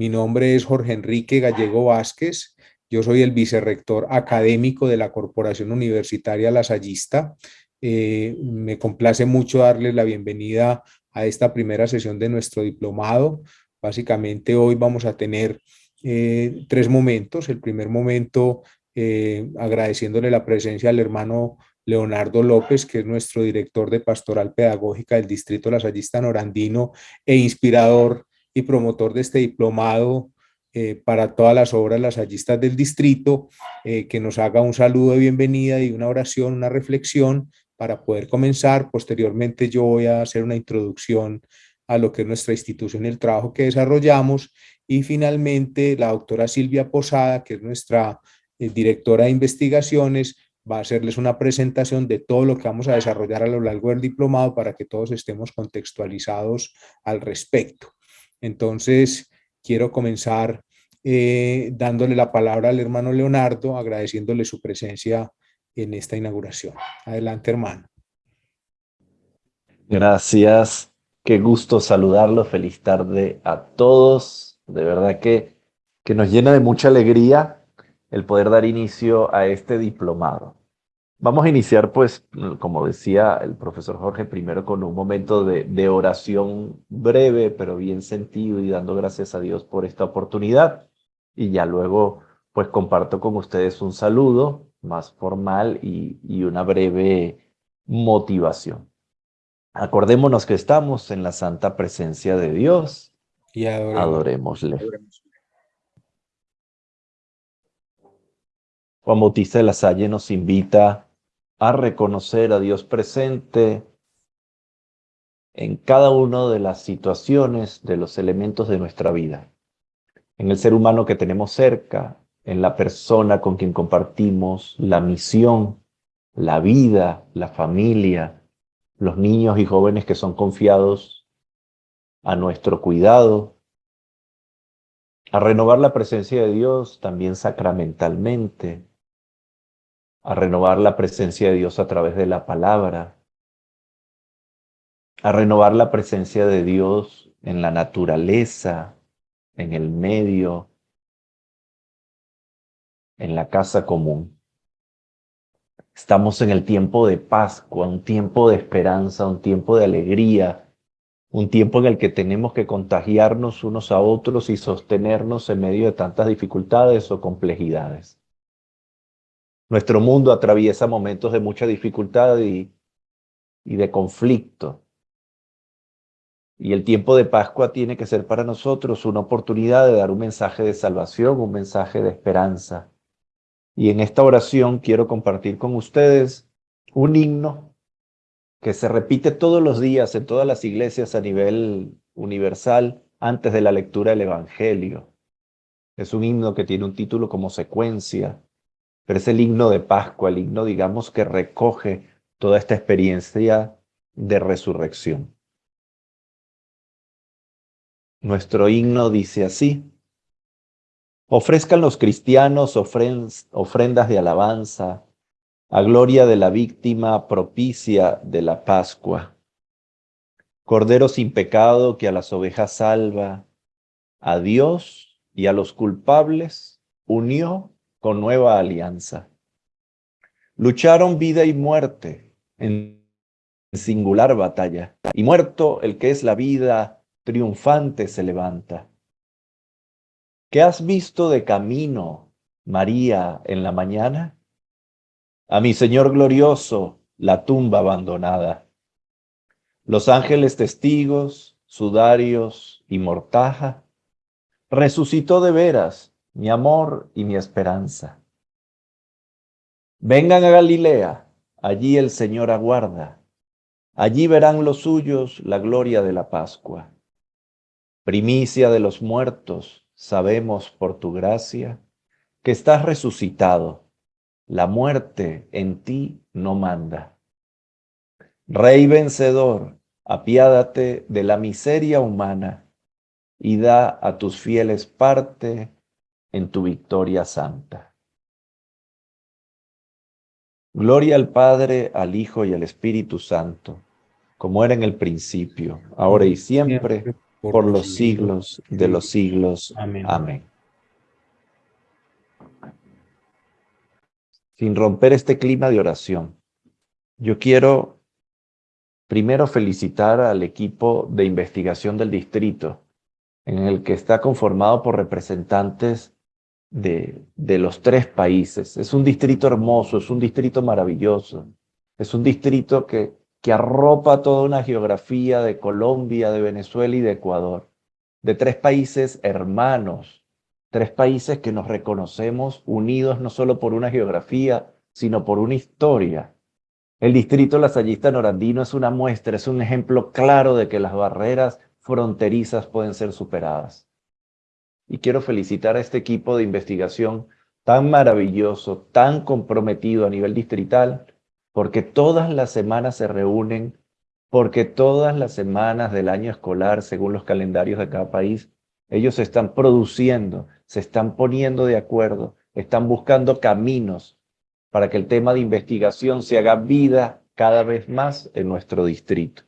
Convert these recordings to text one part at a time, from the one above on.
Mi nombre es Jorge Enrique Gallego Vázquez. Yo soy el vicerrector académico de la Corporación Universitaria Lasallista. Eh, me complace mucho darles la bienvenida a esta primera sesión de nuestro diplomado. Básicamente hoy vamos a tener eh, tres momentos. El primer momento eh, agradeciéndole la presencia al hermano Leonardo López, que es nuestro director de Pastoral Pedagógica del Distrito Lasallista Norandino e inspirador y promotor de este diplomado eh, para todas las obras lasallistas del distrito, que nos haga un saludo de bienvenida y una oración, una reflexión para poder comenzar. Posteriormente yo voy a hacer una introducción a lo que es nuestra institución y el trabajo que desarrollamos. Y finalmente la doctora Silvia Posada, que es nuestra eh, directora de investigaciones, va a hacerles una presentación de todo lo que vamos a desarrollar a lo largo del diplomado para que todos estemos contextualizados al respecto. Entonces, quiero comenzar eh, dándole la palabra al hermano Leonardo, agradeciéndole su presencia en esta inauguración. Adelante, hermano. Gracias. Qué gusto saludarlo. Feliz tarde a todos. De verdad que, que nos llena de mucha alegría el poder dar inicio a este diplomado. Vamos a iniciar, pues, como decía el profesor Jorge, primero con un momento de, de oración breve, pero bien sentido y dando gracias a Dios por esta oportunidad. Y ya luego, pues, comparto con ustedes un saludo más formal y, una breve motivación. Acordémonos que estamos en la santa presencia de Dios y adorémosle. Juan Bautista de la Salle nos invita a reconocer a Dios presente en cada una de las situaciones, de los elementos de nuestra vida. En el ser humano que tenemos cerca, en la persona con quien compartimos la misión, la vida, la familia, los niños y jóvenes que son confiados a nuestro cuidado, a renovar la presencia de Dios también sacramentalmente, a renovar la presencia de Dios a través de la palabra, a renovar la presencia de Dios en la naturaleza, en el medio, en la casa común. Estamos en el tiempo de Pascua, un tiempo de esperanza, un tiempo de alegría, un tiempo en el que tenemos que contagiarnos unos a otros y sostenernos en medio de tantas dificultades o complejidades. Nuestro mundo atraviesa momentos de mucha dificultad y, y de conflicto. Y el tiempo de Pascua tiene que ser para nosotros una oportunidad de dar un mensaje de salvación, un mensaje de esperanza, y en esta oración quiero compartir con ustedes un himno que se repite todos los días en todas las iglesias a nivel universal antes de la lectura del Evangelio. Es un himno que tiene un título como secuencia, pero es el himno de Pascua, el himno, digamos, que recoge toda esta experiencia de resurrección. Nuestro himno dice así, Ofrezcan los cristianos ofrendas de alabanza a gloria de la víctima propicia de la Pascua. Cordero sin pecado que a las ovejas salva, a Dios y a los culpables unió con nueva alianza. Lucharon vida y muerte en singular batalla, y muerto el que es la vida, triunfante se levanta. ¿Qué has visto de camino, María, en la mañana? A mi Señor glorioso, la tumba abandonada. Los ángeles testigos, sudarios y mortaja, resucitó de veras mi amor y mi esperanza. Vengan a Galilea, allí el Señor aguarda. Allí verán los suyos la gloria de la Pascua. Primicia de los muertos, sabemos por tu gracia que estás resucitado, la muerte en ti no manda. Rey vencedor, apiádate de la miseria humana y da a tus fieles parte en tu victoria santa. Gloria al Padre, al Hijo y al Espíritu Santo, como era en el principio, ahora y siempre, por, los siglos de los siglos. Amén. Sin romper este clima de oración, yo quiero primero felicitar al equipo de investigación del distrito, en el que está conformado por representantes de, de los tres países. Es un distrito hermoso, es un distrito maravilloso, es un distrito que que arropa toda una geografía de Colombia, de Venezuela y de Ecuador, de tres países hermanos, tres países que nos reconocemos unidos no solo por una geografía, sino por una historia. El distrito lasallista norandino es una muestra, es un ejemplo claro de que las barreras fronterizas pueden ser superadas. Y quiero felicitar a este equipo de investigación tan maravilloso, tan comprometido a nivel distrital, porque todas las semanas se reúnen, porque todas las semanas del año escolar, según los calendarios de cada país, ellos se están produciendo, se están poniendo de acuerdo, están buscando caminos para que el tema de investigación se haga vida cada vez más en nuestro distrito.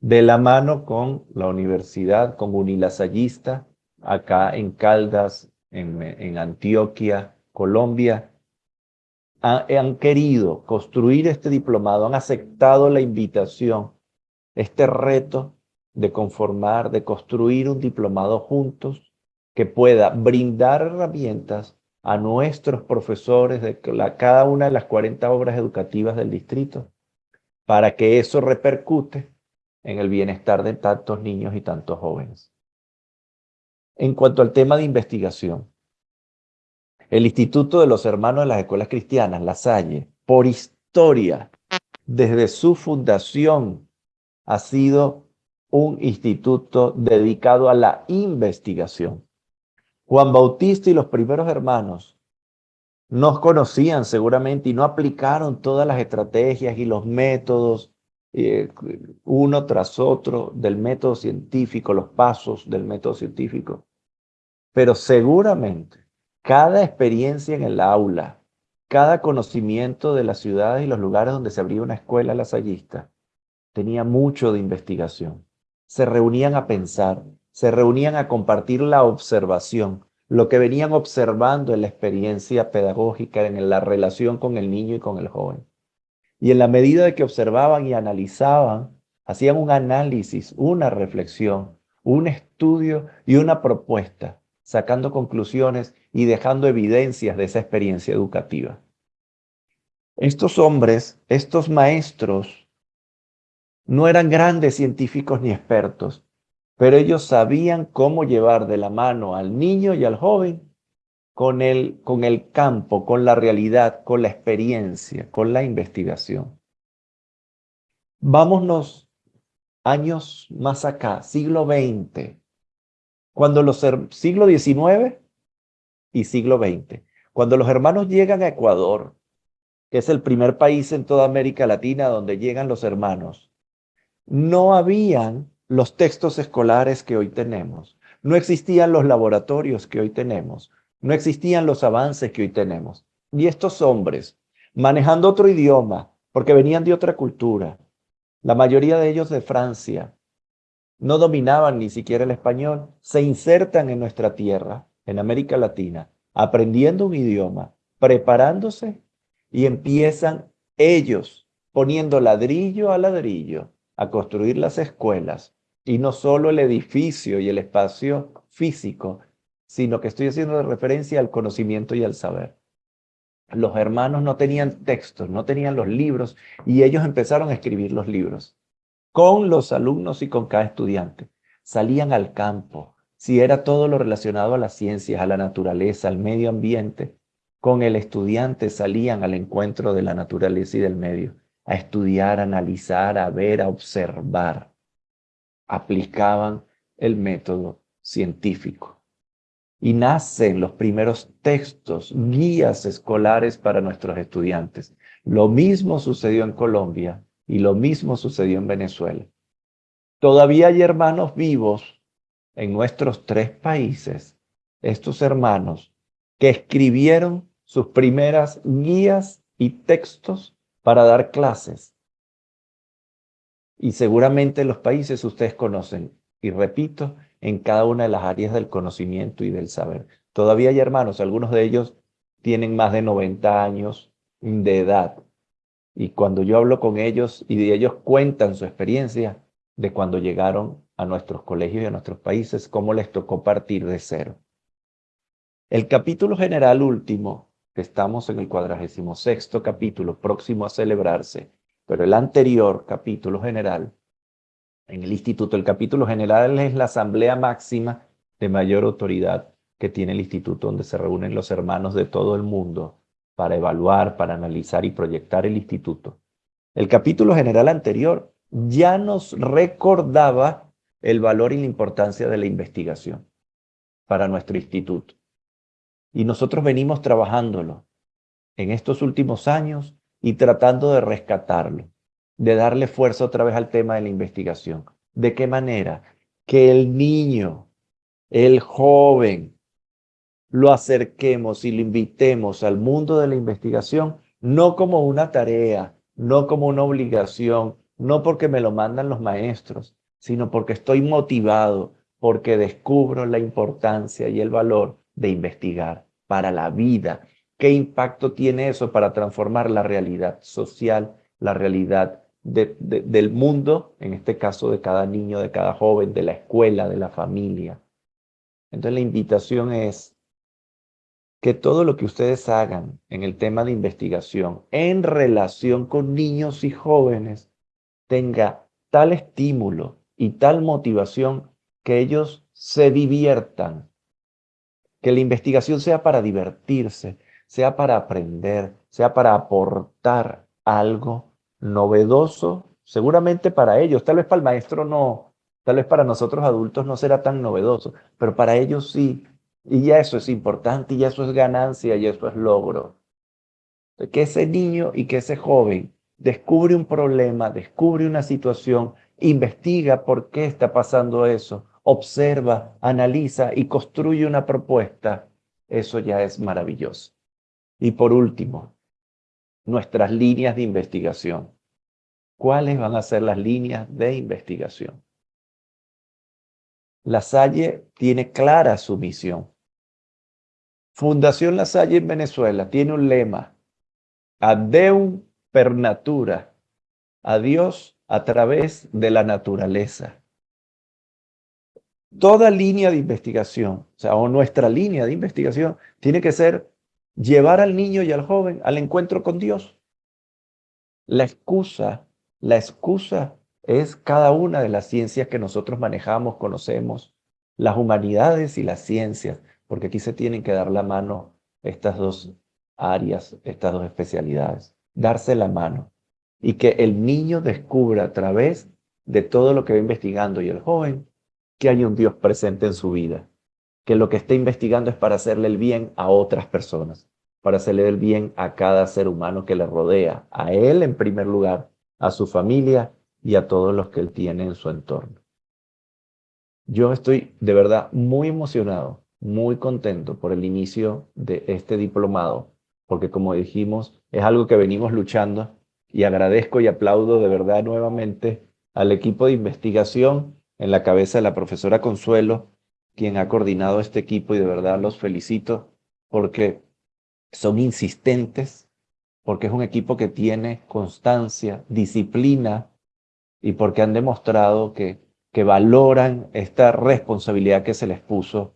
De la mano con la universidad, con Unilasallista, acá en Caldas, en, en Antioquia, Colombia, han, querido construir este diplomado, han aceptado la invitación, este reto de conformar, de construir un diplomado juntos que pueda brindar herramientas a nuestros profesores de cada una de las 40 obras educativas del distrito para que eso repercute en el bienestar de tantos niños y tantos jóvenes. En cuanto al tema de investigación, el Instituto de los Hermanos de las Escuelas Cristianas, La Salle, por historia, desde su fundación, ha sido un instituto dedicado a la investigación. Juan Bautista y los primeros hermanos no conocían seguramente y no aplicaron todas las estrategias y los métodos eh, uno tras otro del método científico, los pasos del método científico. Pero seguramente cada experiencia en el aula, cada conocimiento de las ciudades y los lugares donde se abría una escuela lasallista, tenía mucho de investigación. Se reunían a pensar, se reunían a compartir la observación, lo que venían observando en la experiencia pedagógica, en la relación con el niño y con el joven. Y en la medida de que observaban y analizaban, hacían un análisis, una reflexión, un estudio y una propuesta sacando conclusiones y dejando evidencias de esa experiencia educativa. Estos hombres, estos maestros, no eran grandes científicos ni expertos, pero ellos sabían cómo llevar de la mano al niño y al joven con el, con el campo, con la realidad, con la experiencia, con la investigación. Vámonos años más acá, siglo XX. Cuando los siglo XIX y siglo XX, cuando los hermanos llegan a Ecuador, que es el primer país en toda América Latina donde llegan los hermanos, no habían los textos escolares que hoy tenemos, no existían los laboratorios que hoy tenemos, no existían los avances que hoy tenemos. Y estos hombres, manejando otro idioma, porque venían de otra cultura, la mayoría de ellos de Francia, no dominaban ni siquiera el español, se insertan en nuestra tierra, en América Latina, aprendiendo un idioma, preparándose y empiezan ellos poniendo ladrillo a ladrillo a construir las escuelas y no solo el edificio y el espacio físico, sino que estoy haciendo referencia al conocimiento y al saber. Los hermanos no tenían textos, no tenían los libros y ellos empezaron a escribir los libros con los alumnos y con cada estudiante. Salían al campo, si era todo lo relacionado a las ciencias, a la naturaleza, al medio ambiente, con el estudiante salían al encuentro de la naturaleza y del medio, a estudiar, a analizar, a ver, a observar. Aplicaban el método científico. Y nacen los primeros textos, guías escolares para nuestros estudiantes. Lo mismo sucedió en Colombia y lo mismo sucedió en Venezuela. Todavía hay hermanos vivos en nuestros tres países, estos hermanos que escribieron sus primeras guías y textos para dar clases. Y seguramente en los países ustedes conocen y repito, en cada una de las áreas del conocimiento y del saber. Todavía hay hermanos, algunos de ellos tienen más de 90 años de edad. Y cuando yo hablo con ellos y ellos cuentan su experiencia de cuando llegaron a nuestros colegios y a nuestros países, cómo les tocó partir de cero. El capítulo general último, que estamos en el cuadragésimo sexto capítulo, próximo a celebrarse, pero el anterior capítulo general, en el instituto, el capítulo general es la asamblea máxima de mayor autoridad que tiene el instituto, donde se reúnen los hermanos de todo el mundo para evaluar, para analizar y proyectar el instituto. El capítulo general anterior ya nos recordaba el valor y la importancia de la investigación para nuestro instituto. Y nosotros venimos trabajándolo en estos últimos años y tratando de rescatarlo, de darle fuerza otra vez al tema de la investigación. ¿De qué manera? Que el niño, el joven, lo acerquemos y lo invitemos al mundo de la investigación, no como una tarea, no como una obligación, no porque me lo mandan los maestros, sino porque estoy motivado, porque descubro la importancia y el valor de investigar para la vida. ¿Qué impacto tiene eso para transformar la realidad social, la realidad del mundo, en este caso de cada niño, de cada joven, de la escuela, de la familia? Entonces la invitación es que todo lo que ustedes hagan en el tema de investigación en relación con niños y jóvenes tenga tal estímulo y tal motivación que ellos se diviertan, que la investigación sea para divertirse, sea para aprender, sea para aportar algo novedoso, seguramente para ellos, tal vez para el maestro no, tal vez para nosotros adultos no será tan novedoso, pero para ellos sí, y ya eso es importante, y ya eso es ganancia, y eso es logro. Que ese niño y que ese joven descubre un problema, descubre una situación, investiga por qué está pasando eso, observa, analiza y construye una propuesta, eso ya es maravilloso. Y por último, nuestras líneas de investigación. ¿Cuáles van a ser las líneas de investigación? La Salle tiene clara su misión. Fundación La Salle en Venezuela tiene un lema, Adeum per natura, a Dios a través de la naturaleza. Toda línea de investigación, o sea, o nuestra línea de investigación, tiene que ser llevar al niño y al joven al encuentro con Dios. La excusa, la excusa es cada una de las ciencias que nosotros manejamos, conocemos, las humanidades y las ciencias, porque aquí se tienen que dar la mano estas dos áreas, estas dos especialidades, darse la mano y que el niño descubra a través de todo lo que va investigando y el joven que hay un Dios presente en su vida, que lo que está investigando es para hacerle el bien a otras personas, para hacerle el bien a cada ser humano que le rodea, a él en primer lugar, a su familia y a todos los que él tiene en su entorno. Yo estoy de verdad muy emocionado, muy contento por el inicio de este diplomado, porque como dijimos, es algo que venimos luchando y agradezco y aplaudo de verdad nuevamente al equipo de investigación en la cabeza de la profesora Consuelo, quien ha coordinado este equipo y de verdad los felicito porque son insistentes, porque es un equipo que tiene constancia, disciplina y porque han demostrado que, que valoran esta responsabilidad que se les puso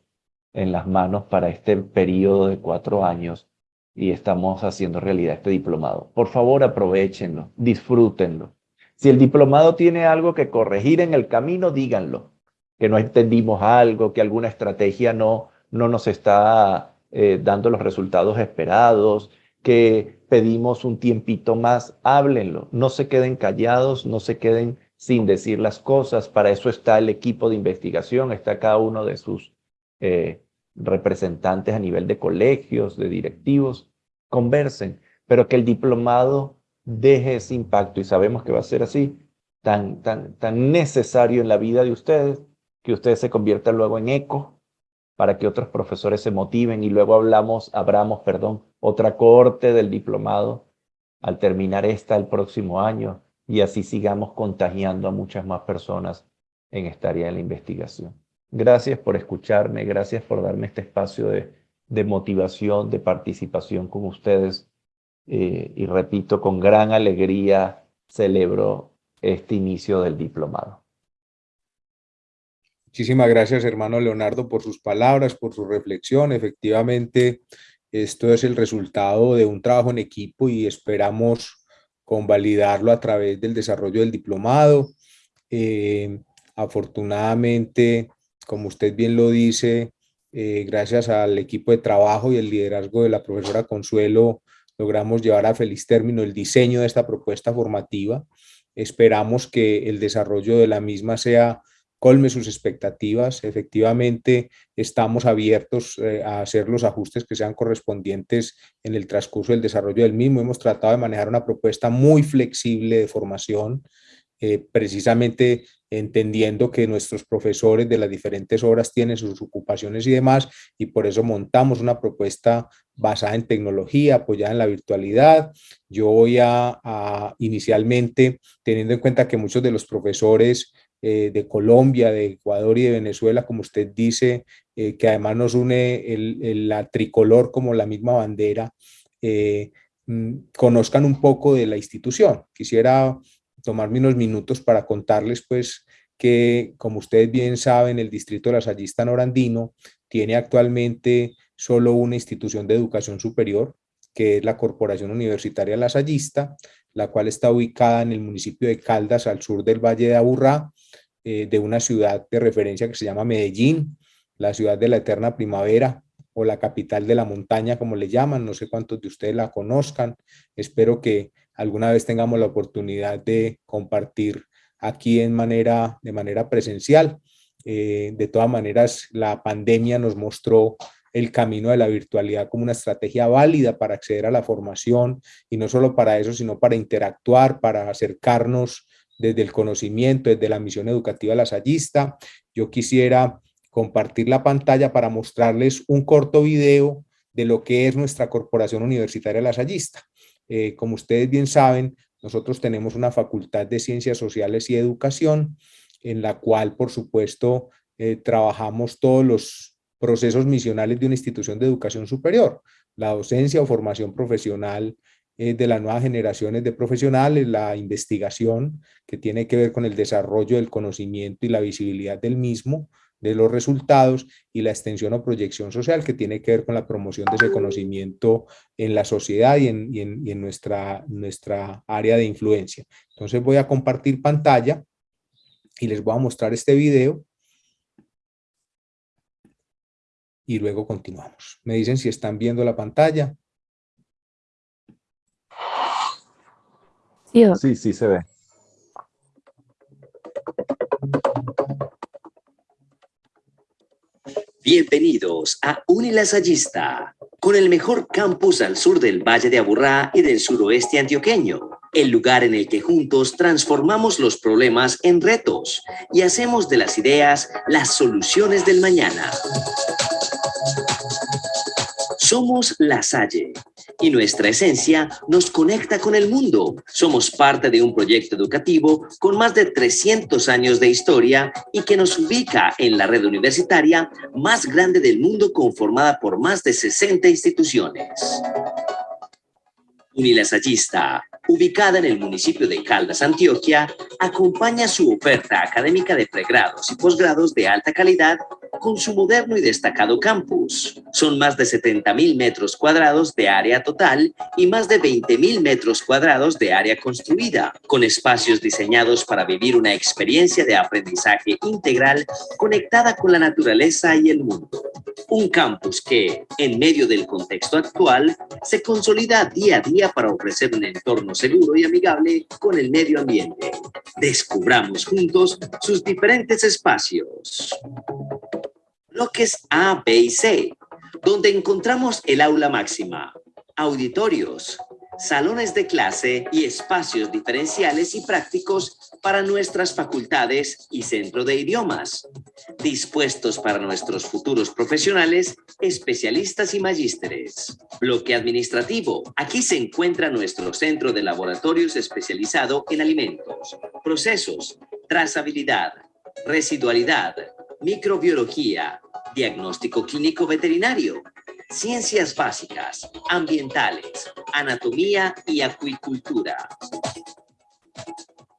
en las manos para este periodo de cuatro años y estamos haciendo realidad este diplomado. Por favor, aprovechenlo, disfrútenlo. Si el diplomado tiene algo que corregir en el camino, díganlo. Que no entendimos algo, que alguna estrategia no, no nos está eh, dando los resultados esperados, que pedimos un tiempito más, háblenlo. No se queden callados, no se queden sin decir las cosas. Para eso está el equipo de investigación, está cada uno de sus eh, representantes a nivel de colegios, de directivos, conversen, pero que el diplomado deje ese impacto y sabemos que va a ser así, tan, tan, tan necesario en la vida de ustedes, que ustedes se conviertan luego en eco para que otros profesores se motiven y luego hablamos, abramos, perdón, otra corte del diplomado al terminar esta el próximo año y así sigamos contagiando a muchas más personas en esta área de la investigación. Gracias por escucharme, gracias por darme este espacio de, de motivación, de participación con ustedes. Eh, y repito, con gran alegría celebro este inicio del diplomado. Muchísimas gracias, hermano Leonardo, por sus palabras, por su reflexión. Efectivamente, esto es el resultado de un trabajo en equipo y esperamos convalidarlo a través del desarrollo del diplomado. Eh, afortunadamente, como usted bien lo dice, eh, gracias al equipo de trabajo y el liderazgo de la profesora Consuelo, logramos llevar a feliz término el diseño de esta propuesta formativa. Esperamos que el desarrollo de la misma sea colme sus expectativas. Efectivamente, estamos abiertos eh, a hacer los ajustes que sean correspondientes en el transcurso del desarrollo del mismo. Hemos tratado de manejar una propuesta muy flexible de formación, eh, precisamente entendiendo que nuestros profesores de las diferentes horas tienen sus ocupaciones y demás, y por eso montamos una propuesta basada en tecnología, apoyada en la virtualidad. Yo voy a, inicialmente, teniendo en cuenta que muchos de los profesores eh, de Colombia, de Ecuador y de Venezuela, como usted dice, eh, que además nos une el, la tricolor como la misma bandera, eh, mm, conozcan un poco de la institución. Quisiera tomarme unos minutos para contarles pues que, como ustedes bien saben, el distrito de la Sayista Norandino tiene actualmente solo una institución de educación superior, que es la Corporación Universitaria La Sayista, la cual está ubicada en el municipio de Caldas, al sur del Valle de Aburrá, eh, de una ciudad de referencia que se llama Medellín, la ciudad de la eterna primavera, o la capital de la montaña, como le llaman, no sé cuántos de ustedes la conozcan, espero que alguna vez tengamos la oportunidad de compartir aquí en manera, de manera presencial. Eh, de todas maneras, la pandemia nos mostró el camino de la virtualidad como una estrategia válida para acceder a la formación y no solo para eso, sino para interactuar, para acercarnos desde el conocimiento, desde la misión educativa lasallista. Yo quisiera compartir la pantalla para mostrarles un corto video de lo que es nuestra Corporación Universitaria Lasallista. Eh, como ustedes bien saben, nosotros tenemos una facultad de Ciencias Sociales y Educación, en la cual, por supuesto, eh, trabajamos todos los procesos misionales de una institución de educación superior, la docencia o formación profesional de las nuevas generaciones de profesionales, la investigación que tiene que ver con el desarrollo del conocimiento y la visibilidad del mismo, de los resultados y la extensión o proyección social que tiene que ver con la promoción de ese conocimiento en la sociedad y en, en, nuestra, nuestra área de influencia. Entonces voy a compartir pantalla y les voy a mostrar este video y luego continuamos. Me dicen si están viendo la pantalla. Sí, sí se ve. Bienvenidos a Unilasallista, con el mejor campus al sur del Valle de Aburrá y del suroeste antioqueño, el lugar en el que juntos transformamos los problemas en retos y hacemos de las ideas las soluciones del mañana. Somos La Salle y nuestra esencia nos conecta con el mundo. Somos parte de un proyecto educativo con más de 300 años de historia y que nos ubica en la red universitaria más grande del mundo conformada por más de 60 instituciones. Unilasallista, ubicada en el municipio de Caldas, Antioquia, acompaña su oferta académica de pregrados y posgrados de alta calidad con su moderno y destacado campus. Son más de 70 mil metros cuadrados de área total y más de 20 mil metros cuadrados de área construida, con espacios diseñados para vivir una experiencia de aprendizaje integral conectada con la naturaleza y el mundo. Un campus que, en medio del contexto actual, se consolida día a día para ofrecer un entorno seguro y amigable con el medio ambiente. Descubramos juntos sus diferentes espacios bloques A, B y C, donde encontramos el aula máxima, auditorios, salones de clase y espacios diferenciales y prácticos para nuestras facultades y centro de idiomas, dispuestos para nuestros futuros profesionales, especialistas y magísteres. Bloque administrativo. Aquí se encuentra nuestro centro de laboratorios especializado en alimentos, procesos, trazabilidad, residualidad, microbiología, diagnóstico clínico veterinario, ciencias básicas, ambientales, anatomía y acuicultura.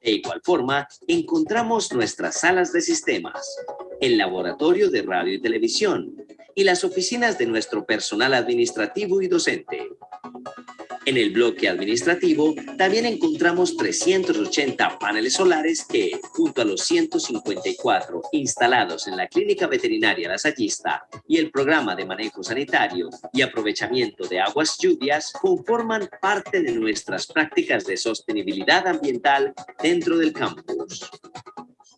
De igual forma, encontramos nuestras salas de sistemas, el laboratorio de radio y televisión y las oficinas de nuestro personal administrativo y docente. En el bloque administrativo también encontramos 380 paneles solares que, junto a los 154 instalados en la Clínica Veterinaria Lasallista y el Programa de Manejo Sanitario y Aprovechamiento de Aguas Lluvias, conforman parte de nuestras prácticas de sostenibilidad ambiental dentro del campus.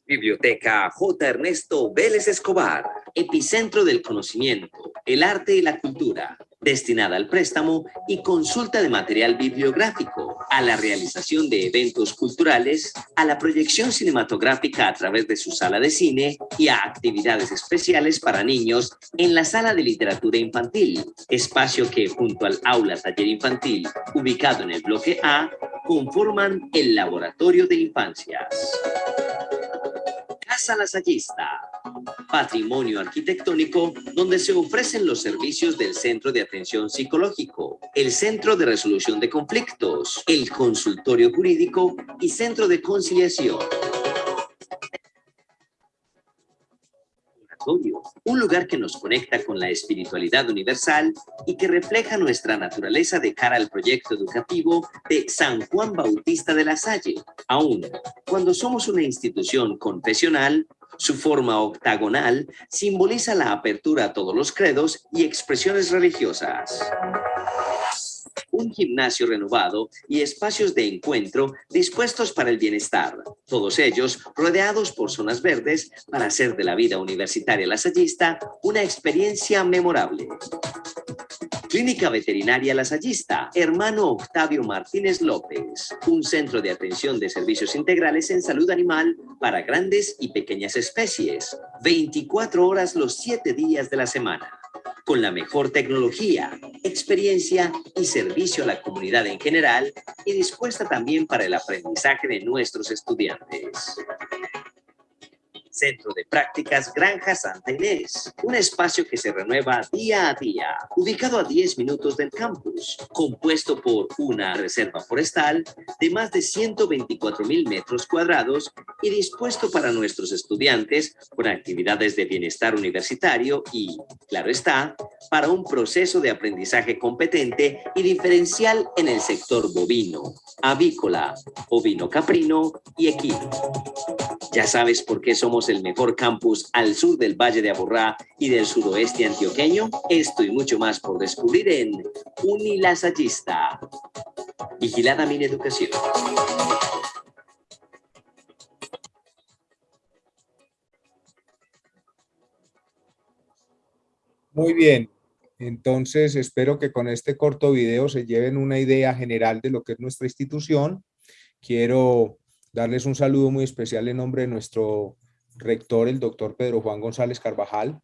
Biblioteca J. Ernesto Vélez Escobar, epicentro del conocimiento, el arte y la cultura, destinada al préstamo y consulta de material bibliográfico, a la realización de eventos culturales, a la proyección cinematográfica a través de su sala de cine y a actividades especiales para niños en la sala de literatura infantil, espacio que junto al aula taller infantil, ubicado en el bloque A, conforman el laboratorio de infancias. Casa patrimonio arquitectónico donde se ofrecen los servicios del Centro de Atención Psicológico, el Centro de Resolución de Conflictos, el Consultorio Jurídico y Centro de Conciliación. Un lugar que nos conecta con la espiritualidad universal y que refleja nuestra naturaleza de cara al proyecto educativo de San Juan Bautista de la Salle. Aún, cuando somos una institución confesional, su forma octagonal simboliza la apertura a todos los credos y expresiones religiosas un gimnasio renovado y espacios de encuentro dispuestos para el bienestar, todos ellos rodeados por zonas verdes para hacer de la vida universitaria lasallista una experiencia memorable. Clínica Veterinaria Lasallista, hermano Octavio Martínez López, un centro de atención de servicios integrales en salud animal para grandes y pequeñas especies, 24 horas los 7 días de la semana con la mejor tecnología, experiencia y servicio a la comunidad en general y dispuesta también para el aprendizaje de nuestros estudiantes. Centro de Prácticas Granja Santa Inés, un espacio que se renueva día a día, ubicado a 10 minutos del campus, compuesto por una reserva forestal de más de 124 mil metros cuadrados y dispuesto para nuestros estudiantes con actividades de bienestar universitario y, claro está, para un proceso de aprendizaje competente y diferencial en el sector bovino, avícola, ovino caprino y equino. Ya sabes por qué somos el mejor campus al sur del Valle de Aburrá y del suroeste antioqueño. Esto y mucho más por descubrir en Unilasallista. Vigilada mi educación. Muy bien, entonces espero que con este corto video se lleven una idea general de lo que es nuestra institución. Quiero darles un saludo muy especial en nombre de nuestro rector, el doctor Pedro Juan González Carvajal,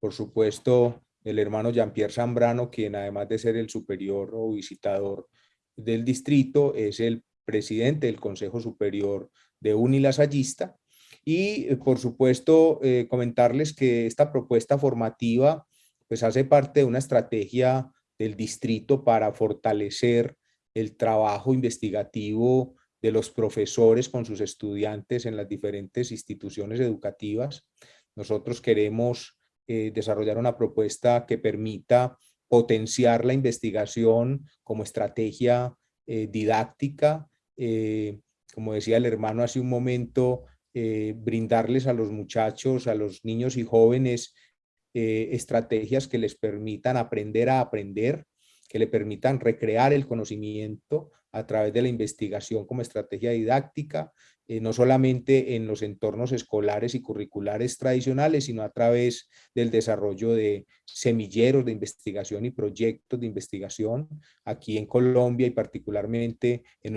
por supuesto el hermano Jean-Pierre Zambrano, quien además de ser el superior o visitador del distrito, es el presidente del Consejo Superior de Unilasallista. Y eh, por supuesto eh, comentarles que esta propuesta formativa pues hace parte de una estrategia del distrito para fortalecer el trabajo investigativo de los profesores con sus estudiantes en las diferentes instituciones educativas. Nosotros queremos eh, desarrollar una propuesta que permita potenciar la investigación como estrategia eh, didáctica, eh, como decía el hermano hace un momento, brindarles a los muchachos, a los niños y jóvenes, estrategias que les permitan aprender a aprender, que le permitan recrear el conocimiento a través de la investigación como estrategia didáctica, eh, no solamente en los entornos escolares y curriculares tradicionales, sino a través del desarrollo de semilleros de investigación y proyectos de investigación. Aquí en Colombia y particularmente en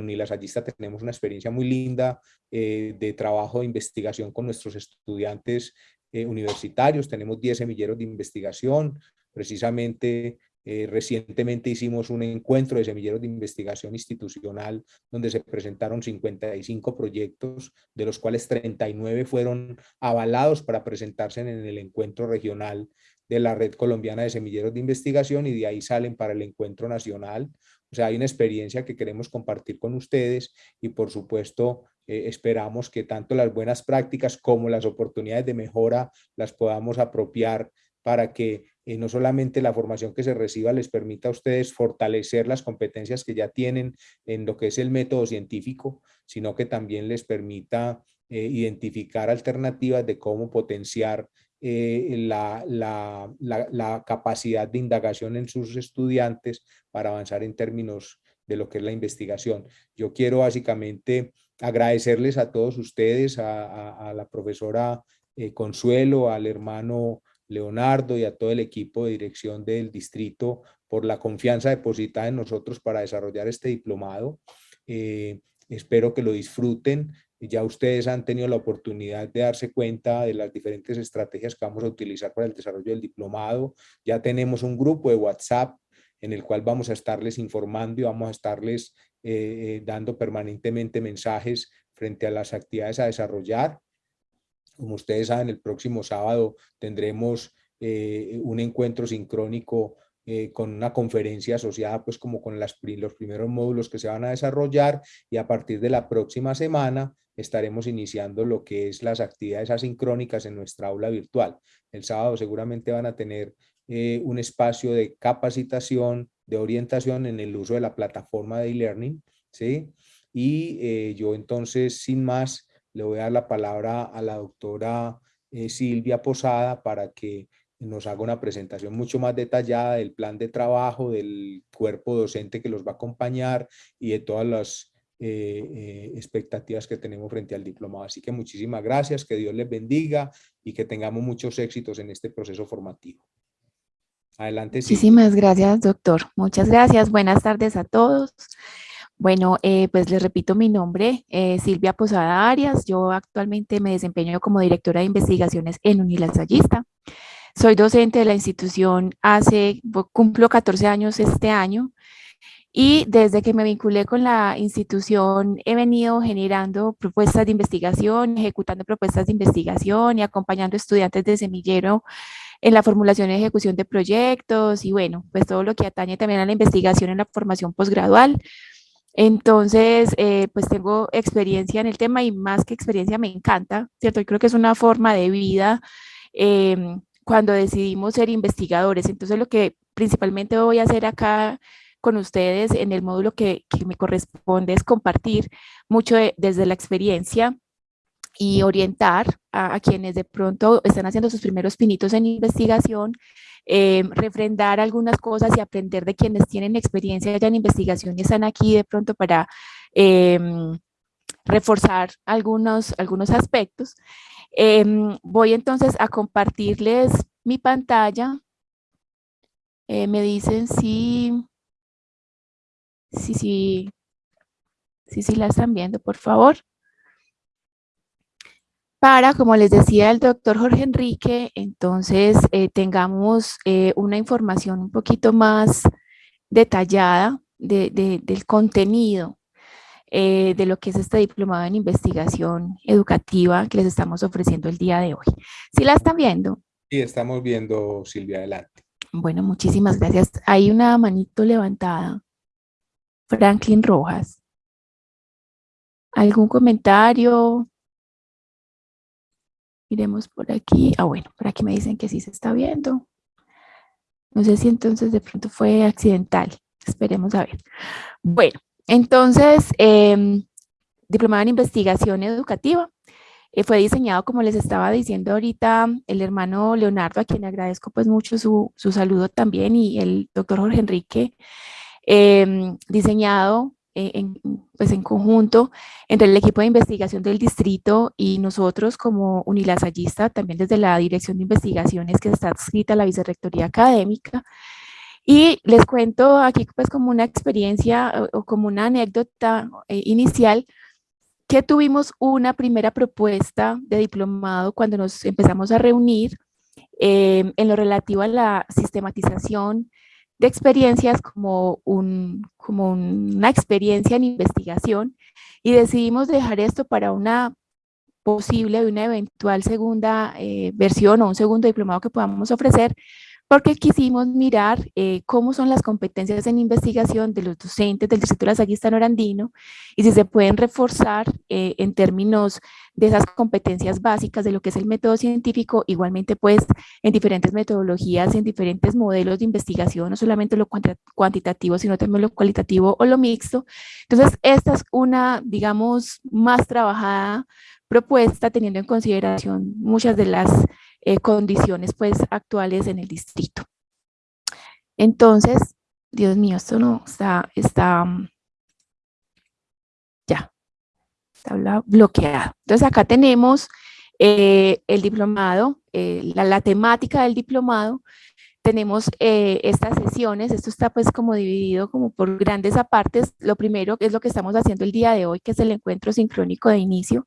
Unilasallista tenemos una experiencia muy linda eh, de trabajo de investigación con nuestros estudiantes eh, universitarios. Tenemos 10 semilleros de investigación, precisamente Eh, recientemente hicimos un encuentro de semilleros de investigación institucional donde se presentaron 55 proyectos, de los cuales 39 fueron avalados para presentarse en el encuentro regional de la Red Colombiana de Semilleros de Investigación y de ahí salen para el encuentro nacional. O sea, hay una experiencia que queremos compartir con ustedes y por supuesto eh, esperamos que tanto las buenas prácticas como las oportunidades de mejora las podamos apropiar para que eh, no solamente la formación que se reciba les permita a ustedes fortalecer las competencias que ya tienen en lo que es el método científico, sino que también les permita eh, identificar alternativas de cómo potenciar la, la, la, capacidad de indagación en sus estudiantes para avanzar en términos de lo que es la investigación. Yo quiero básicamente agradecerles a todos ustedes, a, la profesora eh, Consuelo, al hermano Leonardo y a todo el equipo de dirección del distrito por la confianza depositada en nosotros para desarrollar este diplomado. Eh, espero que lo disfruten. Ya ustedes han tenido la oportunidad de darse cuenta de las diferentes estrategias que vamos a utilizar para el desarrollo del diplomado. Ya tenemos un grupo de WhatsApp en el cual vamos a estarles informando y vamos a estarles eh, dando permanentemente mensajes frente a las actividades a desarrollar. Como ustedes saben, el próximo sábado tendremos eh, un encuentro sincrónico eh, con una conferencia asociada pues como con los primeros módulos que se van a desarrollar y a partir de la próxima semana estaremos iniciando lo que es las actividades asincrónicas en nuestra aula virtual. El sábado seguramente van a tener un espacio de capacitación, de orientación en el uso de la plataforma de e-learning, ¿sí? Y eh, yo entonces, sin más, le voy a dar la palabra a la doctora eh, Silvia Posada para que nos haga una presentación mucho más detallada del plan de trabajo, del cuerpo docente que los va a acompañar y de todas las eh, expectativas que tenemos frente al diplomado. Así que muchísimas gracias, que Dios les bendiga y que tengamos muchos éxitos en este proceso formativo. Adelante. Muchísimas gracias, doctor. Muchas gracias. Buenas tardes a todos. Bueno, eh, pues les repito mi nombre, eh, Silvia Posada Arias. Yo actualmente me desempeño como directora de investigaciones en Unilasallista. Soy docente de la institución hace, cumplo 14 años este año y desde que me vinculé con la institución he venido generando propuestas de investigación, ejecutando propuestas de investigación y acompañando estudiantes de semillero en la formulación y ejecución de proyectos y bueno, pues todo lo que atañe también a la investigación en la formación posgradual. Entonces, eh, pues tengo experiencia en el tema y más que experiencia me encanta, ¿cierto? Yo creo que es una forma de vida em, cuando decidimos ser investigadores. Entonces, lo que principalmente voy a hacer acá con ustedes en el módulo que, que me corresponde es compartir mucho desde la experiencia y orientar a, quienes de pronto están haciendo sus primeros pinitos en investigación, eh, refrendar algunas cosas y aprender de quienes tienen experiencia ya en investigación y están aquí de pronto para em, reforzar algunos, algunos aspectos. Em, voy entonces a compartirles mi pantalla. Eh, me dicen si, si, si, si, si la están viendo, por favor para, como les decía el doctor Jorge Enrique, entonces eh, tengamos eh, una información un poquito más detallada del contenido eh, de lo que es este diplomado en investigación educativa que les estamos ofreciendo el día de hoy. ¿Sí la están viendo? Sí, estamos viendo, Silvia, adelante. Bueno, muchísimas gracias. Hay una manito levantada. Franklin Rojas. ¿Algún comentario? Miremos por aquí. Ah, bueno, por aquí me dicen que sí se está viendo. No sé si entonces de pronto fue accidental. Esperemos a ver. Bueno, entonces, eh, Diplomado en Investigación Educativa. Eh, fue diseñado, como les estaba diciendo ahorita, el hermano Leonardo, a quien agradezco pues mucho su, su saludo también, y el doctor Jorge Enrique, em, diseñado en, pues en conjunto entre el equipo de investigación del distrito y nosotros como unilasallista, también desde la Dirección de Investigaciones que está adscrita a la Vicerrectoría Académica. Y les cuento aquí pues como una experiencia o, como una anécdota eh, inicial que tuvimos una primera propuesta de diplomado cuando nos empezamos a reunir eh, en lo relativo a la sistematización de experiencias como, un, como una experiencia en investigación y decidimos dejar esto para una posible, una eventual segunda eh, versión o un segundo diplomado que podamos ofrecer, porque quisimos mirar eh, cómo son las competencias en investigación de los docentes del Distrito Lasaguista Norandino y si se pueden reforzar eh, en términos de esas competencias básicas de lo que es el método científico, igualmente pues en diferentes metodologías, en diferentes modelos de investigación, no solamente lo cuantitativo, sino también lo cualitativo o lo mixto. Entonces, esta es una, digamos, más trabajada propuesta teniendo en consideración muchas de las eh, condiciones pues actuales en el distrito. Entonces, Dios mío, esto no está, está, mm, ya, está bloqueado. Entonces acá tenemos eh, el diplomado, eh, la, la, temática del diplomado, tenemos estas sesiones, esto está pues como dividido como por grandes apartes, lo primero es lo que estamos haciendo el día de hoy, que es el encuentro sincrónico de inicio,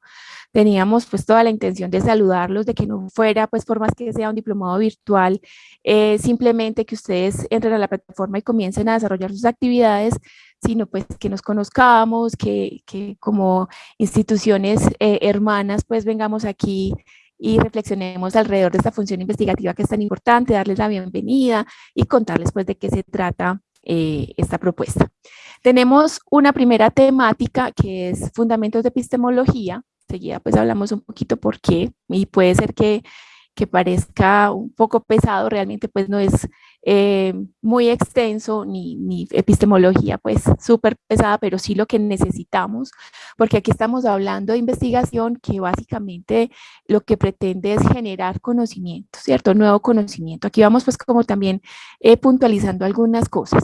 teníamos pues toda la intención de saludarlos, de que no fuera pues por más que sea un diplomado virtual, eh, simplemente que ustedes entren a la plataforma y comiencen a desarrollar sus actividades, sino pues que nos conozcamos, que, que como instituciones eh, hermanas pues vengamos aquí y reflexionemos alrededor de esta función investigativa que es tan importante, darles la bienvenida y contarles pues de qué se trata eh, esta propuesta. Tenemos una primera temática que es fundamentos de epistemología, Seguida pues hablamos un poquito por qué y puede ser que, que parezca un poco pesado, realmente pues no es eh, muy extenso ni, epistemología pues súper pesada, pero sí lo que necesitamos, porque aquí estamos hablando de investigación que básicamente lo que pretende es generar conocimiento, ¿cierto? Nuevo conocimiento. Aquí vamos pues como también eh, puntualizando algunas cosas.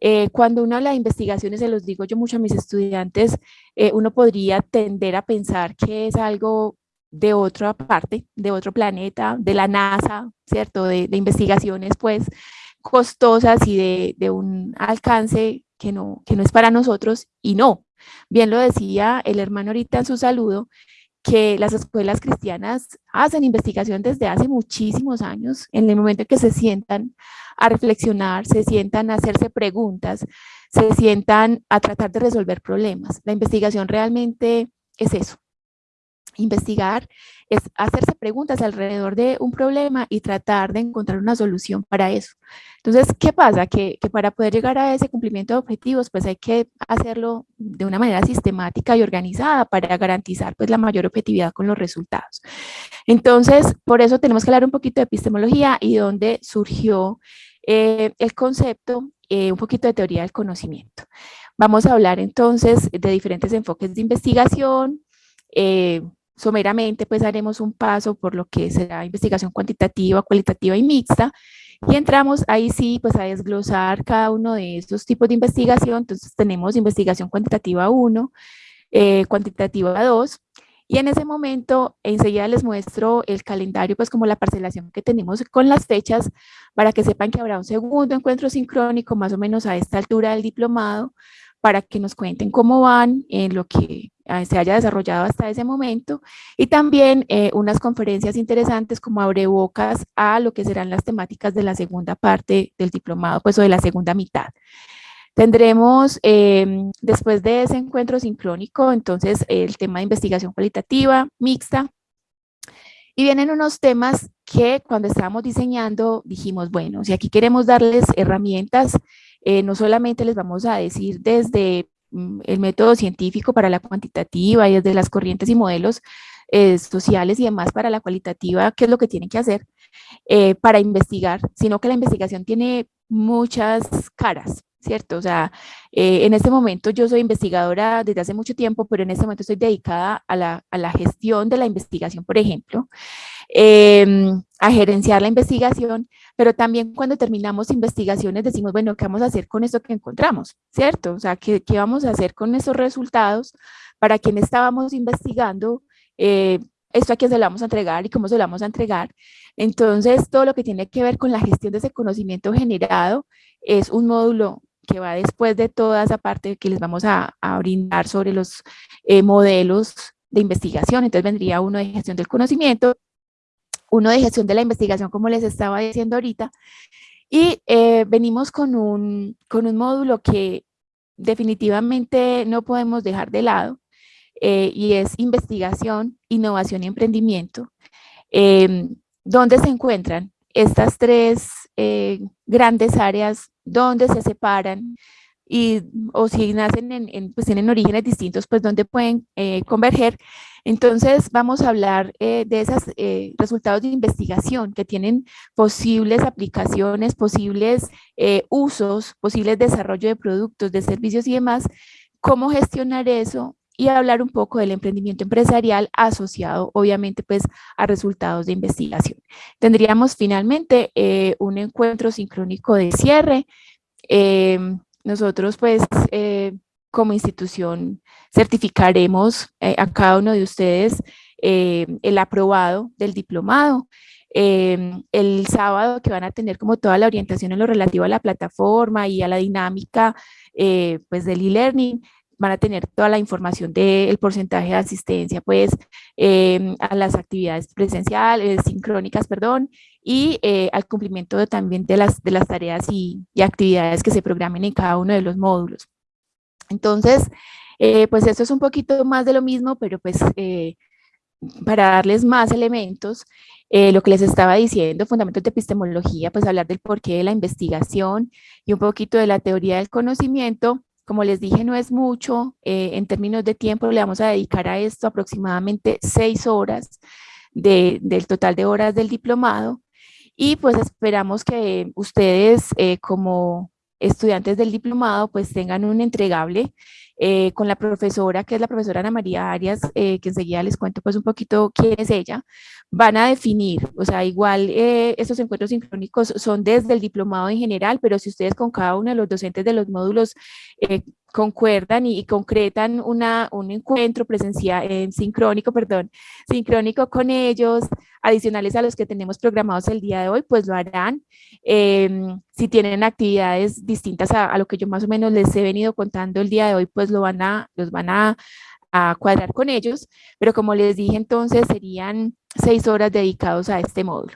Eh, cuando uno habla de investigaciones, se los digo yo mucho a mis estudiantes, uno podría tender a pensar que es algo de otra parte, de otro planeta, de la NASA, ¿cierto? De, investigaciones pues costosas y de, de, un alcance que no, que no es para nosotros y no. Bien lo decía el hermano ahorita en su saludo, que las escuelas cristianas hacen investigación desde hace muchísimos años, en el momento en que se sientan a reflexionar, se sientan a hacerse preguntas, se sientan a tratar de resolver problemas. La investigación realmente es eso. Investigar es hacerse preguntas alrededor de un problema y tratar de encontrar una solución para eso. Entonces, ¿qué pasa? Que, para poder llegar a ese cumplimiento de objetivos, pues hay que hacerlo de una manera sistemática y organizada para garantizar pues la mayor objetividad con los resultados. Entonces, por eso tenemos que hablar un poquito de epistemología y dónde surgió eh, el concepto, eh, un poquito de teoría del conocimiento. Vamos a hablar entonces de diferentes enfoques de investigación, eh, someramente pues haremos un paso por lo que será investigación cuantitativa, cualitativa y mixta, y entramos ahí sí pues a desglosar cada uno de estos tipos de investigación, entonces tenemos investigación cuantitativa 1, cuantitativa 2, y en ese momento, enseguida les muestro el calendario, pues como la parcelación que tenemos con las fechas, para que sepan que habrá un segundo encuentro sincrónico, más o menos a esta altura del diplomado, para que nos cuenten cómo van en lo que ah, se haya desarrollado hasta ese momento y también eh, unas conferencias interesantes como abrebocas a lo que serán las temáticas de la segunda parte del diplomado, pues o de la segunda mitad. Tendremos em, después de ese encuentro sincrónico, entonces el tema de investigación cualitativa, mixta, y vienen unos temas que cuando estábamos diseñando dijimos, bueno, si aquí queremos darles herramientas, eh, no solamente les vamos a decir desde mm, el método científico para la cuantitativa y desde las corrientes y modelos eh, sociales y demás para la cualitativa, qué es lo que tienen que hacer eh, para investigar, sino que la investigación tiene muchas caras, ¿cierto? O sea, eh, en este momento yo soy investigadora desde hace mucho tiempo, pero en este momento estoy dedicada a la, a la gestión de la investigación, por ejemplo, em, a gerenciar la investigación, pero también cuando terminamos investigaciones decimos, bueno, ¿qué vamos a hacer con esto que encontramos? ¿Cierto? O sea, ¿qué, qué vamos a hacer con esos resultados? Para quien estábamos investigando, eh, esto a quién se lo vamos a entregar y cómo se lo vamos a entregar. Entonces, todo lo que tiene que ver con la gestión de ese conocimiento generado es un módulo que va después de toda esa parte que les vamos a, brindar sobre los eh, modelos de investigación. Entonces vendría uno de gestión del conocimiento, uno de gestión de la investigación, como les estaba diciendo ahorita, Y eh, venimos con un, con un módulo que definitivamente no podemos dejar de lado, eh, y es investigación, innovación y emprendimiento. Em, ¿Dónde se encuentran estas tres eh, grandes áreas? ¿Dónde se separan? Y, o si nacen en, pues tienen orígenes distintos, pues dónde pueden eh, converger. Entonces vamos a hablar de esos resultados de investigación que tienen posibles aplicaciones, posibles usos, posibles desarrollo de productos, de servicios y demás, cómo gestionar eso y hablar un poco del emprendimiento empresarial asociado obviamente pues a resultados de investigación. Tendríamos finalmente eh, un encuentro sincrónico de cierre. Em, nosotros pues eh, como institución certificaremos eh, a cada uno de ustedes el aprobado del diplomado. Em, el sábado que van a tener como toda la orientación en lo relativo a la plataforma y a la dinámica pues del e-learning, van a tener toda la información del porcentaje de asistencia pues em, a las actividades presenciales, sincrónicas, perdón, y eh, al cumplimiento también de las, de las tareas y, actividades que se programen en cada uno de los módulos. Entonces, eh, pues esto es un poquito más de lo mismo, pero pues eh, para darles más elementos, lo que les estaba diciendo, fundamentos de epistemología, pues hablar del porqué de la investigación y un poquito de la teoría del conocimiento, como les dije, no es mucho, eh, en términos de tiempo le vamos a dedicar a esto aproximadamente seis horas del total de horas del diplomado. Y pues esperamos que ustedes eh, como estudiantes del diplomado pues tengan un entregable eh, con la profesora, que es la profesora Ana María Arias, que enseguida les cuento pues un poquito quién es ella, van a definir, o sea, igual estos encuentros sincrónicos son desde el diplomado en general, pero si ustedes con cada uno de los docentes de los módulos eh, concuerdan y, concretan una, un encuentro presencial, en sincrónico, perdón, sincrónico con ellos, adicionales a los que tenemos programados el día de hoy, pues lo harán. Em, si tienen actividades distintas a, lo que yo más o menos les he venido contando el día de hoy, pues lo van a, los van a, cuadrar con ellos, pero como les dije entonces serían seis horas dedicados a este módulo.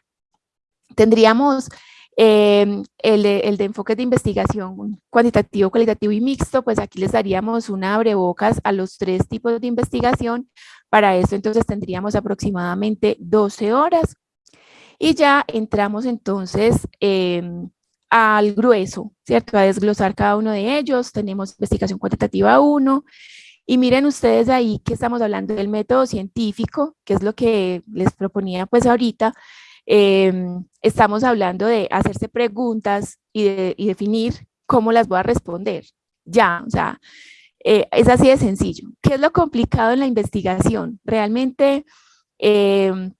Tendríamos Em, el, de, el, de, enfoques de investigación cuantitativo, cualitativo y mixto, pues aquí les daríamos una abrebocas a los tres tipos de investigación. Para eso entonces tendríamos aproximadamente 12 horas. Y ya entramos entonces em, al grueso, ¿cierto? A desglosar cada uno de ellos. Tenemos investigación cuantitativa 1. Y miren ustedes ahí que estamos hablando del método científico, que es lo que les proponía pues ahorita, Em, estamos hablando de hacerse preguntas y, de, definir cómo las voy a responder. Ya, o sea, eh, es así de sencillo. ¿Qué es lo complicado en la investigación? Realmente em,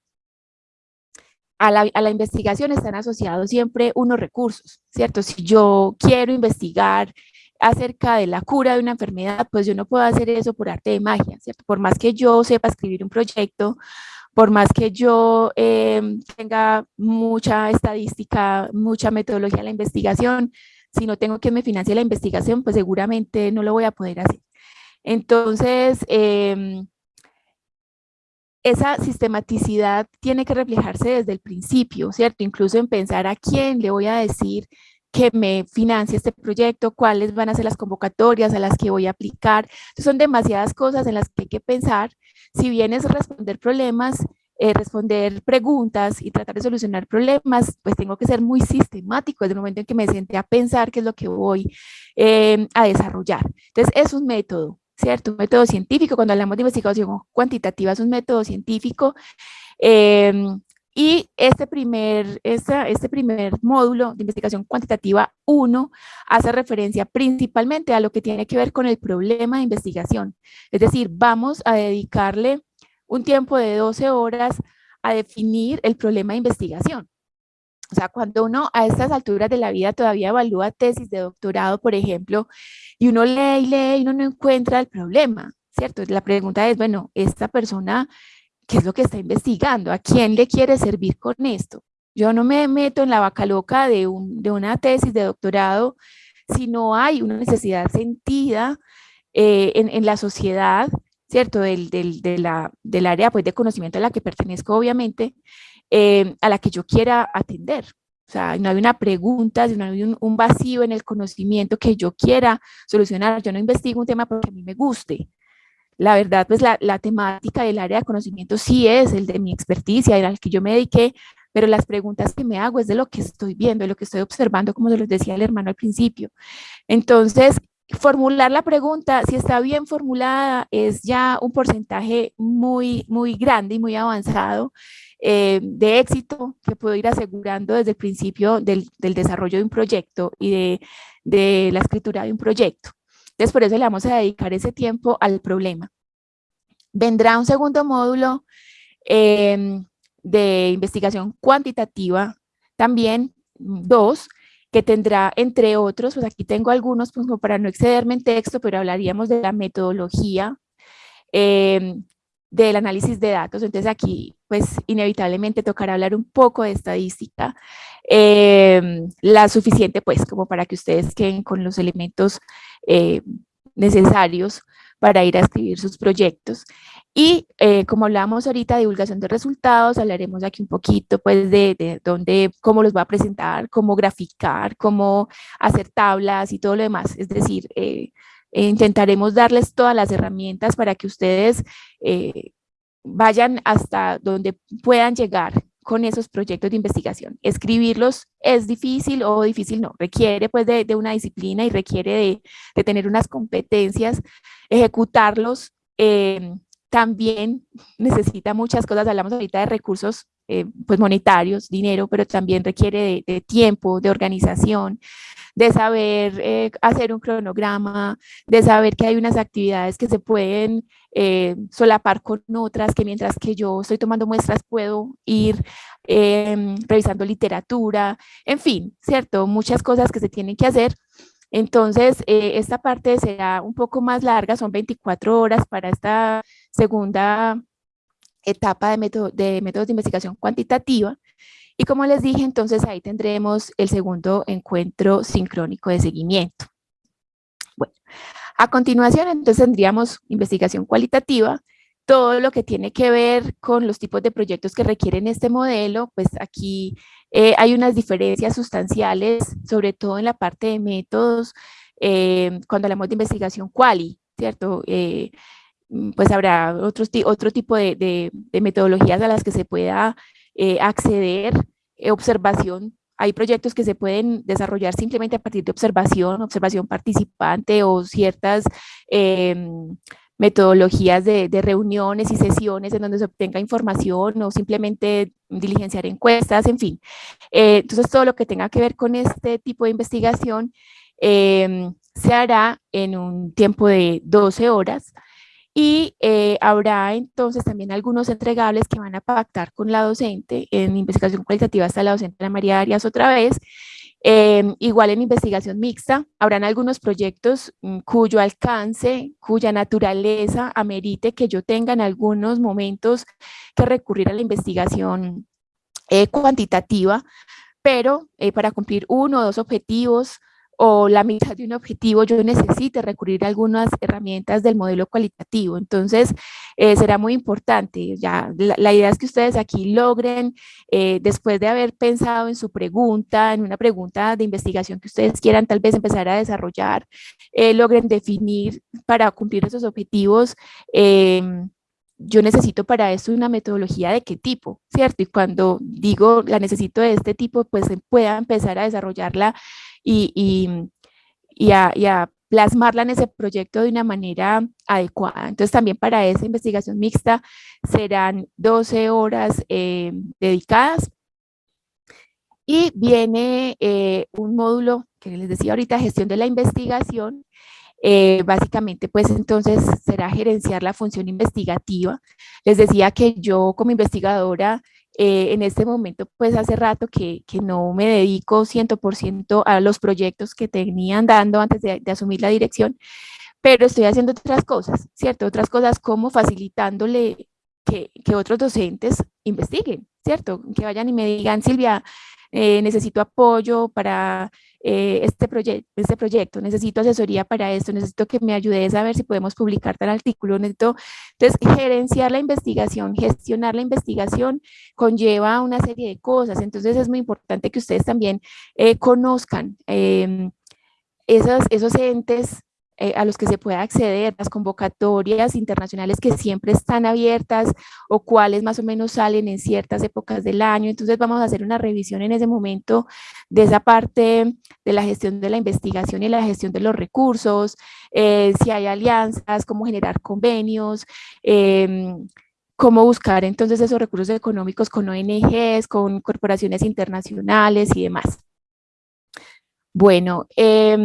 a, la, a, la, investigación están asociados siempre unos recursos, ¿cierto? Si yo quiero investigar acerca de la cura de una enfermedad, pues yo no puedo hacer eso por arte de magia, ¿cierto? Por más que yo sepa escribir un proyecto, por más que yo em, tenga mucha estadística, mucha metodología en la investigación, si no tengo que me financie la investigación, pues seguramente no lo voy a poder hacer. Entonces, em, esa sistematicidad tiene que reflejarse desde el principio, ¿cierto? Incluso en pensar a quién le voy a decir que me financie este proyecto, cuáles van a ser las convocatorias a las que voy a aplicar. son demasiadas cosas en las que hay que pensar si bien es responder problemas, eh, responder preguntas y tratar de solucionar problemas, pues tengo que ser muy sistemático desde el momento en que me senté a pensar qué es lo que voy em, a desarrollar. Entonces, es un método, ¿cierto? Un método científico. Cuando hablamos de investigación cuantitativa, es un método científico. Em, y este primer, este primer módulo de investigación cuantitativa 1 hace referencia principalmente a lo que tiene que ver con el problema de investigación. Es decir, vamos a dedicarle un tiempo de 12 horas a definir el problema de investigación. O sea, cuando uno a estas alturas de la vida todavía evalúa tesis de doctorado, por ejemplo, y uno lee y lee y uno no encuentra el problema, ¿cierto? La pregunta es, bueno, esta persona ¿qué es lo que está investigando? ¿A quién le quiere servir con esto? Yo no me meto en la vaca loca de, una tesis de doctorado si no hay una necesidad sentida eh, en, la sociedad, ¿cierto? Del, del, área pues, de conocimiento a la que pertenezco, obviamente, eh, a la que yo quiera atender. O sea, no hay una pregunta, no hay un, vacío en el conocimiento que yo quiera solucionar. Yo no investigo un tema porque a mí me guste. La verdad, pues la, la temática del área de conocimiento sí es el de mi experticia, el al que yo me dediqué, pero las preguntas que me hago es de lo que estoy viendo, de lo que estoy observando, como se los decía el hermano al principio. Entonces, formular la pregunta, si está bien formulada, es ya un porcentaje muy, muy grande y muy avanzado eh, de éxito que puedo ir asegurando desde el principio del, desarrollo de un proyecto y de, la escritura de un proyecto. Entonces, por eso le vamos a dedicar ese tiempo al problema. Vendrá un segundo módulo em, de investigación cuantitativa, también dos, que tendrá, entre otros, pues aquí tengo algunos, pues como para no excederme en texto, pero hablaríamos de la metodología, em, del análisis de datos, entonces aquí pues inevitablemente tocará hablar un poco de estadística, em, la suficiente pues como para que ustedes queden con los elementos eh, necesarios para ir a escribir sus proyectos. Y eh, como hablábamos ahorita, divulgación de resultados, hablaremos aquí un poquito pues de, de dónde, cómo los va a presentar, cómo graficar, cómo hacer tablas y todo lo demás. Es decir, eh, intentaremos darles todas las herramientas para que ustedes eh, vayan hasta donde puedan llegar con esos proyectos de investigación. Escribirlos es difícil o difícil no, requiere pues de, de una disciplina y requiere de, de, tener unas competencias, ejecutarlos eh, también necesita muchas cosas, hablamos ahorita de recursos eh, pues monetarios, dinero, pero también requiere de, tiempo, de organización, de saber eh, hacer un cronograma, de saber que hay unas actividades que se pueden eh, solapar con otras, que mientras que yo estoy tomando muestras puedo ir em, revisando literatura, en fin, ¿cierto? Muchas cosas que se tienen que hacer entonces, eh, esta parte será un poco más larga, son 24 horas para esta segunda etapa de, de métodos de investigación cuantitativa. Y como les dije, entonces ahí tendremos el segundo encuentro sincrónico de seguimiento. Bueno, a continuación entonces tendríamos investigación cualitativa, todo lo que tiene que ver con los tipos de proyectos que requieren este modelo, pues aquí eh, hay unas diferencias sustanciales, sobre todo en la parte de métodos, eh, cuando hablamos de investigación quali, ¿cierto? Eh, pues habrá otros, otro tipo de, de, metodologías a las que se pueda acceder, observación hay proyectos que se pueden desarrollar simplemente a partir de observación, observación participante o ciertas em, metodologías de, reuniones y sesiones en donde se obtenga información o simplemente diligenciar encuestas, en fin. Eh, entonces, todo lo que tenga que ver con este tipo de investigación em, se hará en un tiempo de 12 horas y eh, habrá entonces también algunos entregables que van a pactar con la docente, en investigación cualitativa está la docente Ana María Arias otra vez, Em, igual en investigación mixta, habrán algunos proyectos mm, cuyo alcance, cuya naturaleza amerite que yo tenga en algunos momentos que recurrir a la investigación eh, cuantitativa, pero eh, para cumplir uno o dos objetivos o la mitad de un objetivo, yo necesite recurrir a algunas herramientas del modelo cualitativo. Entonces, eh, será muy importante. Ya, la, idea es que ustedes aquí logren, eh, después de haber pensado en su pregunta, en una pregunta de investigación que ustedes quieran tal vez empezar a desarrollar, eh, logren definir para cumplir esos objetivos em, yo necesito para esto una metodología de qué tipo, ¿cierto? Y cuando digo la necesito de este tipo, pues pueda empezar a desarrollarla y, y, a, plasmarla en ese proyecto de una manera adecuada. Entonces también para esa investigación mixta serán 12 horas eh, dedicadas y viene eh, un módulo que les decía ahorita, gestión de la investigación, eh, básicamente pues entonces será gerenciar la función investigativa. Les decía que yo como investigadora eh, en este momento, pues hace rato que, que no me dedico 100% a los proyectos que tenían dando antes de, asumir la dirección, pero estoy haciendo otras cosas, ¿cierto? Otras cosas como facilitándole que, que otros docentes investiguen, ¿cierto? Que vayan y me digan, Silvia, eh, necesito apoyo para eh, este, este proyecto, necesito asesoría para esto, necesito que me ayudes a ver si podemos publicar tal artículo, necesito, entonces gerenciar la investigación, gestionar la investigación conlleva una serie de cosas, entonces es muy importante que ustedes también eh, conozcan em, esos, esos entes eh, a los que se pueda acceder, las convocatorias internacionales que siempre están abiertas o cuáles más o menos salen en ciertas épocas del año. Entonces vamos a hacer una revisión en ese momento de esa parte de la gestión de la investigación y la gestión de los recursos, eh, si hay alianzas, cómo generar convenios, em, cómo buscar entonces esos recursos económicos con ONGs, con corporaciones internacionales y demás. Bueno, eh,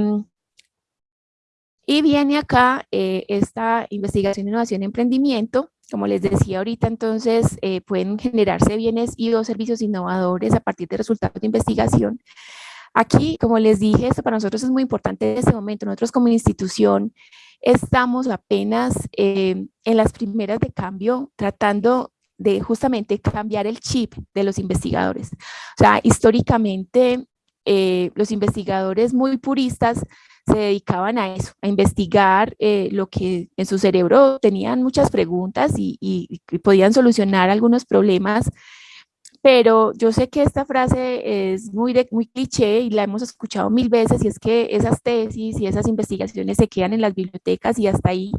y viene acá eh, esta investigación, innovación emprendimiento. Como les decía ahorita, entonces eh, pueden generarse bienes y o servicios innovadores a partir de resultados de investigación. Aquí, como les dije, esto para nosotros es muy importante en este momento. Nosotros como institución estamos apenas eh, en las primeras de cambio, tratando de justamente cambiar el chip de los investigadores. O sea, históricamente los investigadores muy puristas se dedicaban a eso, a investigar eh, lo que en su cerebro tenían muchas preguntas y, podían solucionar algunos problemas, pero yo sé que esta frase es muy, muy cliché y la hemos escuchado mil veces y es que esas tesis y esas investigaciones se quedan en las bibliotecas y hasta ahí.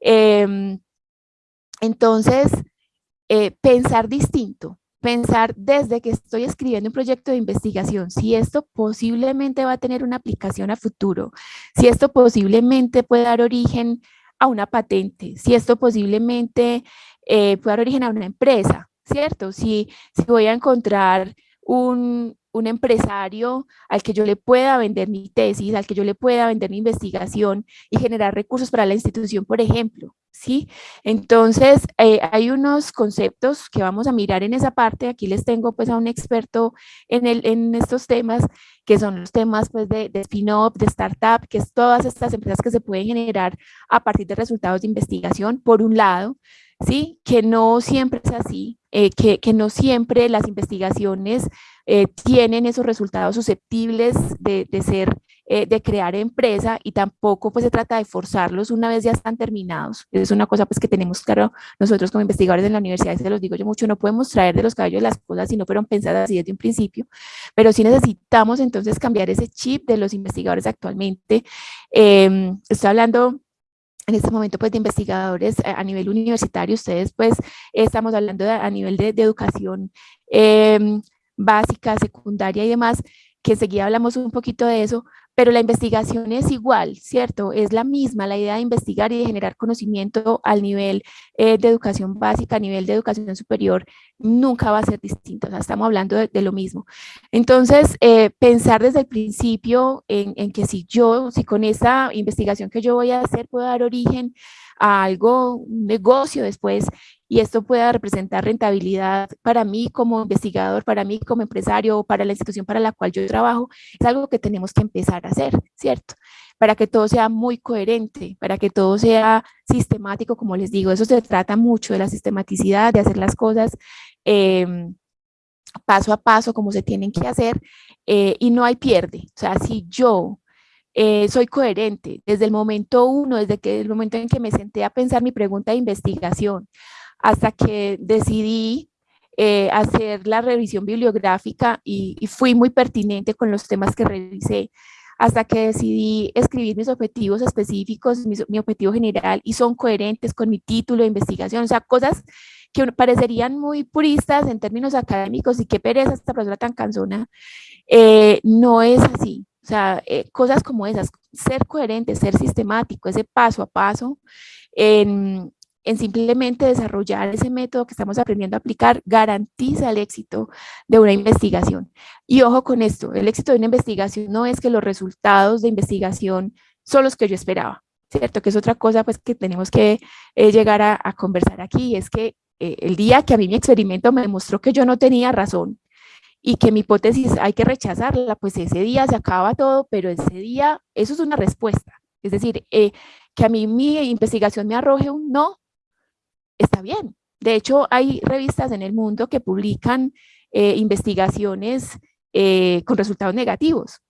Em, entonces, eh, pensar distinto, pensar desde que estoy escribiendo un proyecto de investigación, si esto posiblemente va a tener una aplicación a futuro, si esto posiblemente puede dar origen a una patente, si esto posiblemente eh, puede dar origen a una empresa, ¿cierto? Si, si voy a encontrar un, un empresario al que yo le pueda vender mi tesis, al que yo le pueda vender mi investigación y generar recursos para la institución, por ejemplo, ¿sí? Entonces, eh, hay unos conceptos que vamos a mirar en esa parte, aquí les tengo pues a un experto en, el, en estos temas, que son los temas pues de, de spin-off, de startup, que es todas estas empresas que se pueden generar a partir de resultados de investigación, por un lado, ¿sí? Que no siempre es así, eh, que, que, no siempre las investigaciones eh, tienen esos resultados susceptibles de, de ser, eh, de crear empresa y tampoco pues se trata de forzarlos una vez ya están terminados. Es una cosa pues que tenemos claro nosotros como investigadores en la universidad, se los digo yo mucho, no podemos traer de los cabellos las cosas si no fueron pensadas así desde un principio, pero sí necesitamos entonces cambiar ese chip de los investigadores actualmente. Em, estoy hablando en este momento pues de investigadores a nivel universitario, ustedes pues estamos hablando a nivel de, educación em, básica, secundaria y demás, que enseguida hablamos un poquito de eso, pero la investigación es igual, ¿cierto? Es la misma, la idea de investigar y de generar conocimiento al nivel eh, de educación básica, a nivel de educación superior, nunca va a ser distinta, o sea, estamos hablando de, lo mismo. Entonces, eh, pensar desde el principio en, en, que si yo, si con esa investigación que yo voy a hacer puedo dar origen a algo, un negocio después, y esto pueda representar rentabilidad para mí como investigador, para mí como empresario, para la institución para la cual yo trabajo, es algo que tenemos que empezar a hacer, ¿cierto? Para que todo sea muy coherente, para que todo sea sistemático, como les digo, eso se trata mucho de la sistematicidad, de hacer las cosas em, paso a paso como se tienen que hacer eh, y no hay pierde. O sea, si yo eh, soy coherente desde el momento uno, desde que el momento en que me senté a pensar mi pregunta de investigación, hasta que decidí eh, hacer la revisión bibliográfica y, fui muy pertinente con los temas que revisé, hasta que decidí escribir mis objetivos específicos, mi, objetivo general, y son coherentes con mi título de investigación, o sea, cosas que parecerían muy puristas en términos académicos y qué pereza esta persona tan cansona, eh, no es así. O sea, eh, cosas como esas, ser coherente, ser sistemático, ese paso a paso, en, en simplemente desarrollar ese método que estamos aprendiendo a aplicar garantiza el éxito de una investigación. Y ojo con esto, el éxito de una investigación no es que los resultados de investigación son los que yo esperaba, ¿cierto? Que es otra cosa pues que tenemos que eh, llegar a, conversar aquí, es que eh, el día que a mí mi experimento me demostró que yo no tenía razón y que mi hipótesis hay que rechazarla, pues ese día se acaba todo, pero ese día, eso es una respuesta. Es decir, eh, que a mí mi investigación me arroje un no, está bien. De hecho, hay revistas en el mundo que publican eh, investigaciones eh, con resultados negativos,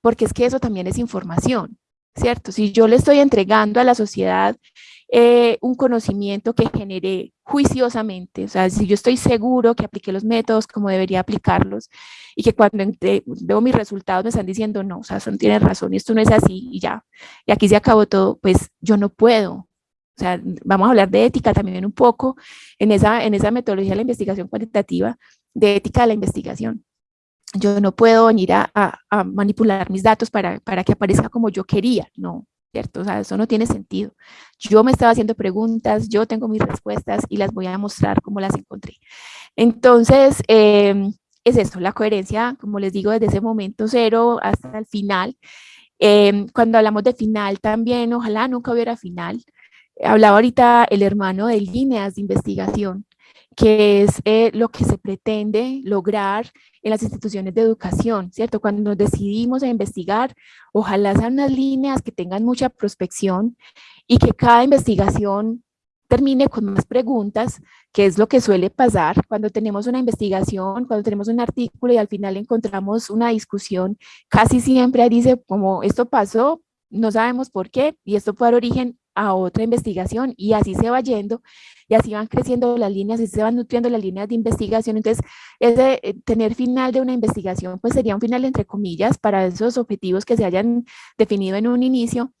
porque es que eso también es información, ¿cierto? Si yo le estoy entregando a la sociedad eh, un conocimiento que generé juiciosamente, o sea, si yo estoy seguro que apliqué los métodos como debería aplicarlos y que cuando veo mis resultados me están diciendo, no, o sea, son, tienen razón, esto no es así y ya, y aquí se acabó todo, pues yo no puedo. O sea, vamos a hablar de ética también un poco en esa, en esa metodología de la investigación cuantitativa, de ética de la investigación. Yo no puedo venir a, a, manipular mis datos para, para que aparezca como yo quería, no, ¿cierto? O sea, eso no tiene sentido. Yo me estaba haciendo preguntas, yo tengo mis respuestas y las voy a mostrar como las encontré. Entonces, em, es eso, la coherencia, como les digo, desde ese momento cero hasta el final. Em, cuando hablamos de final también, ojalá nunca hubiera final. Hablaba ahorita el hermano de líneas de investigación que es eh, lo que se pretende lograr en las instituciones de educación, ¿cierto? Cuando nos decidimos a investigar, ojalá sean unas líneas que tengan mucha prospección y que cada investigación termine con más preguntas, que es lo que suele pasar cuando tenemos una investigación, cuando tenemos un artículo y al final encontramos una discusión, casi siempre dice como esto pasó, no sabemos por qué y esto puede dar origen a otra investigación y así se va yendo y así van creciendo las líneas y se van nutriendo las líneas de investigación. Entonces, ese, eh, tener final de una investigación pues sería un final entre comillas para esos objetivos que se hayan definido en un inicio,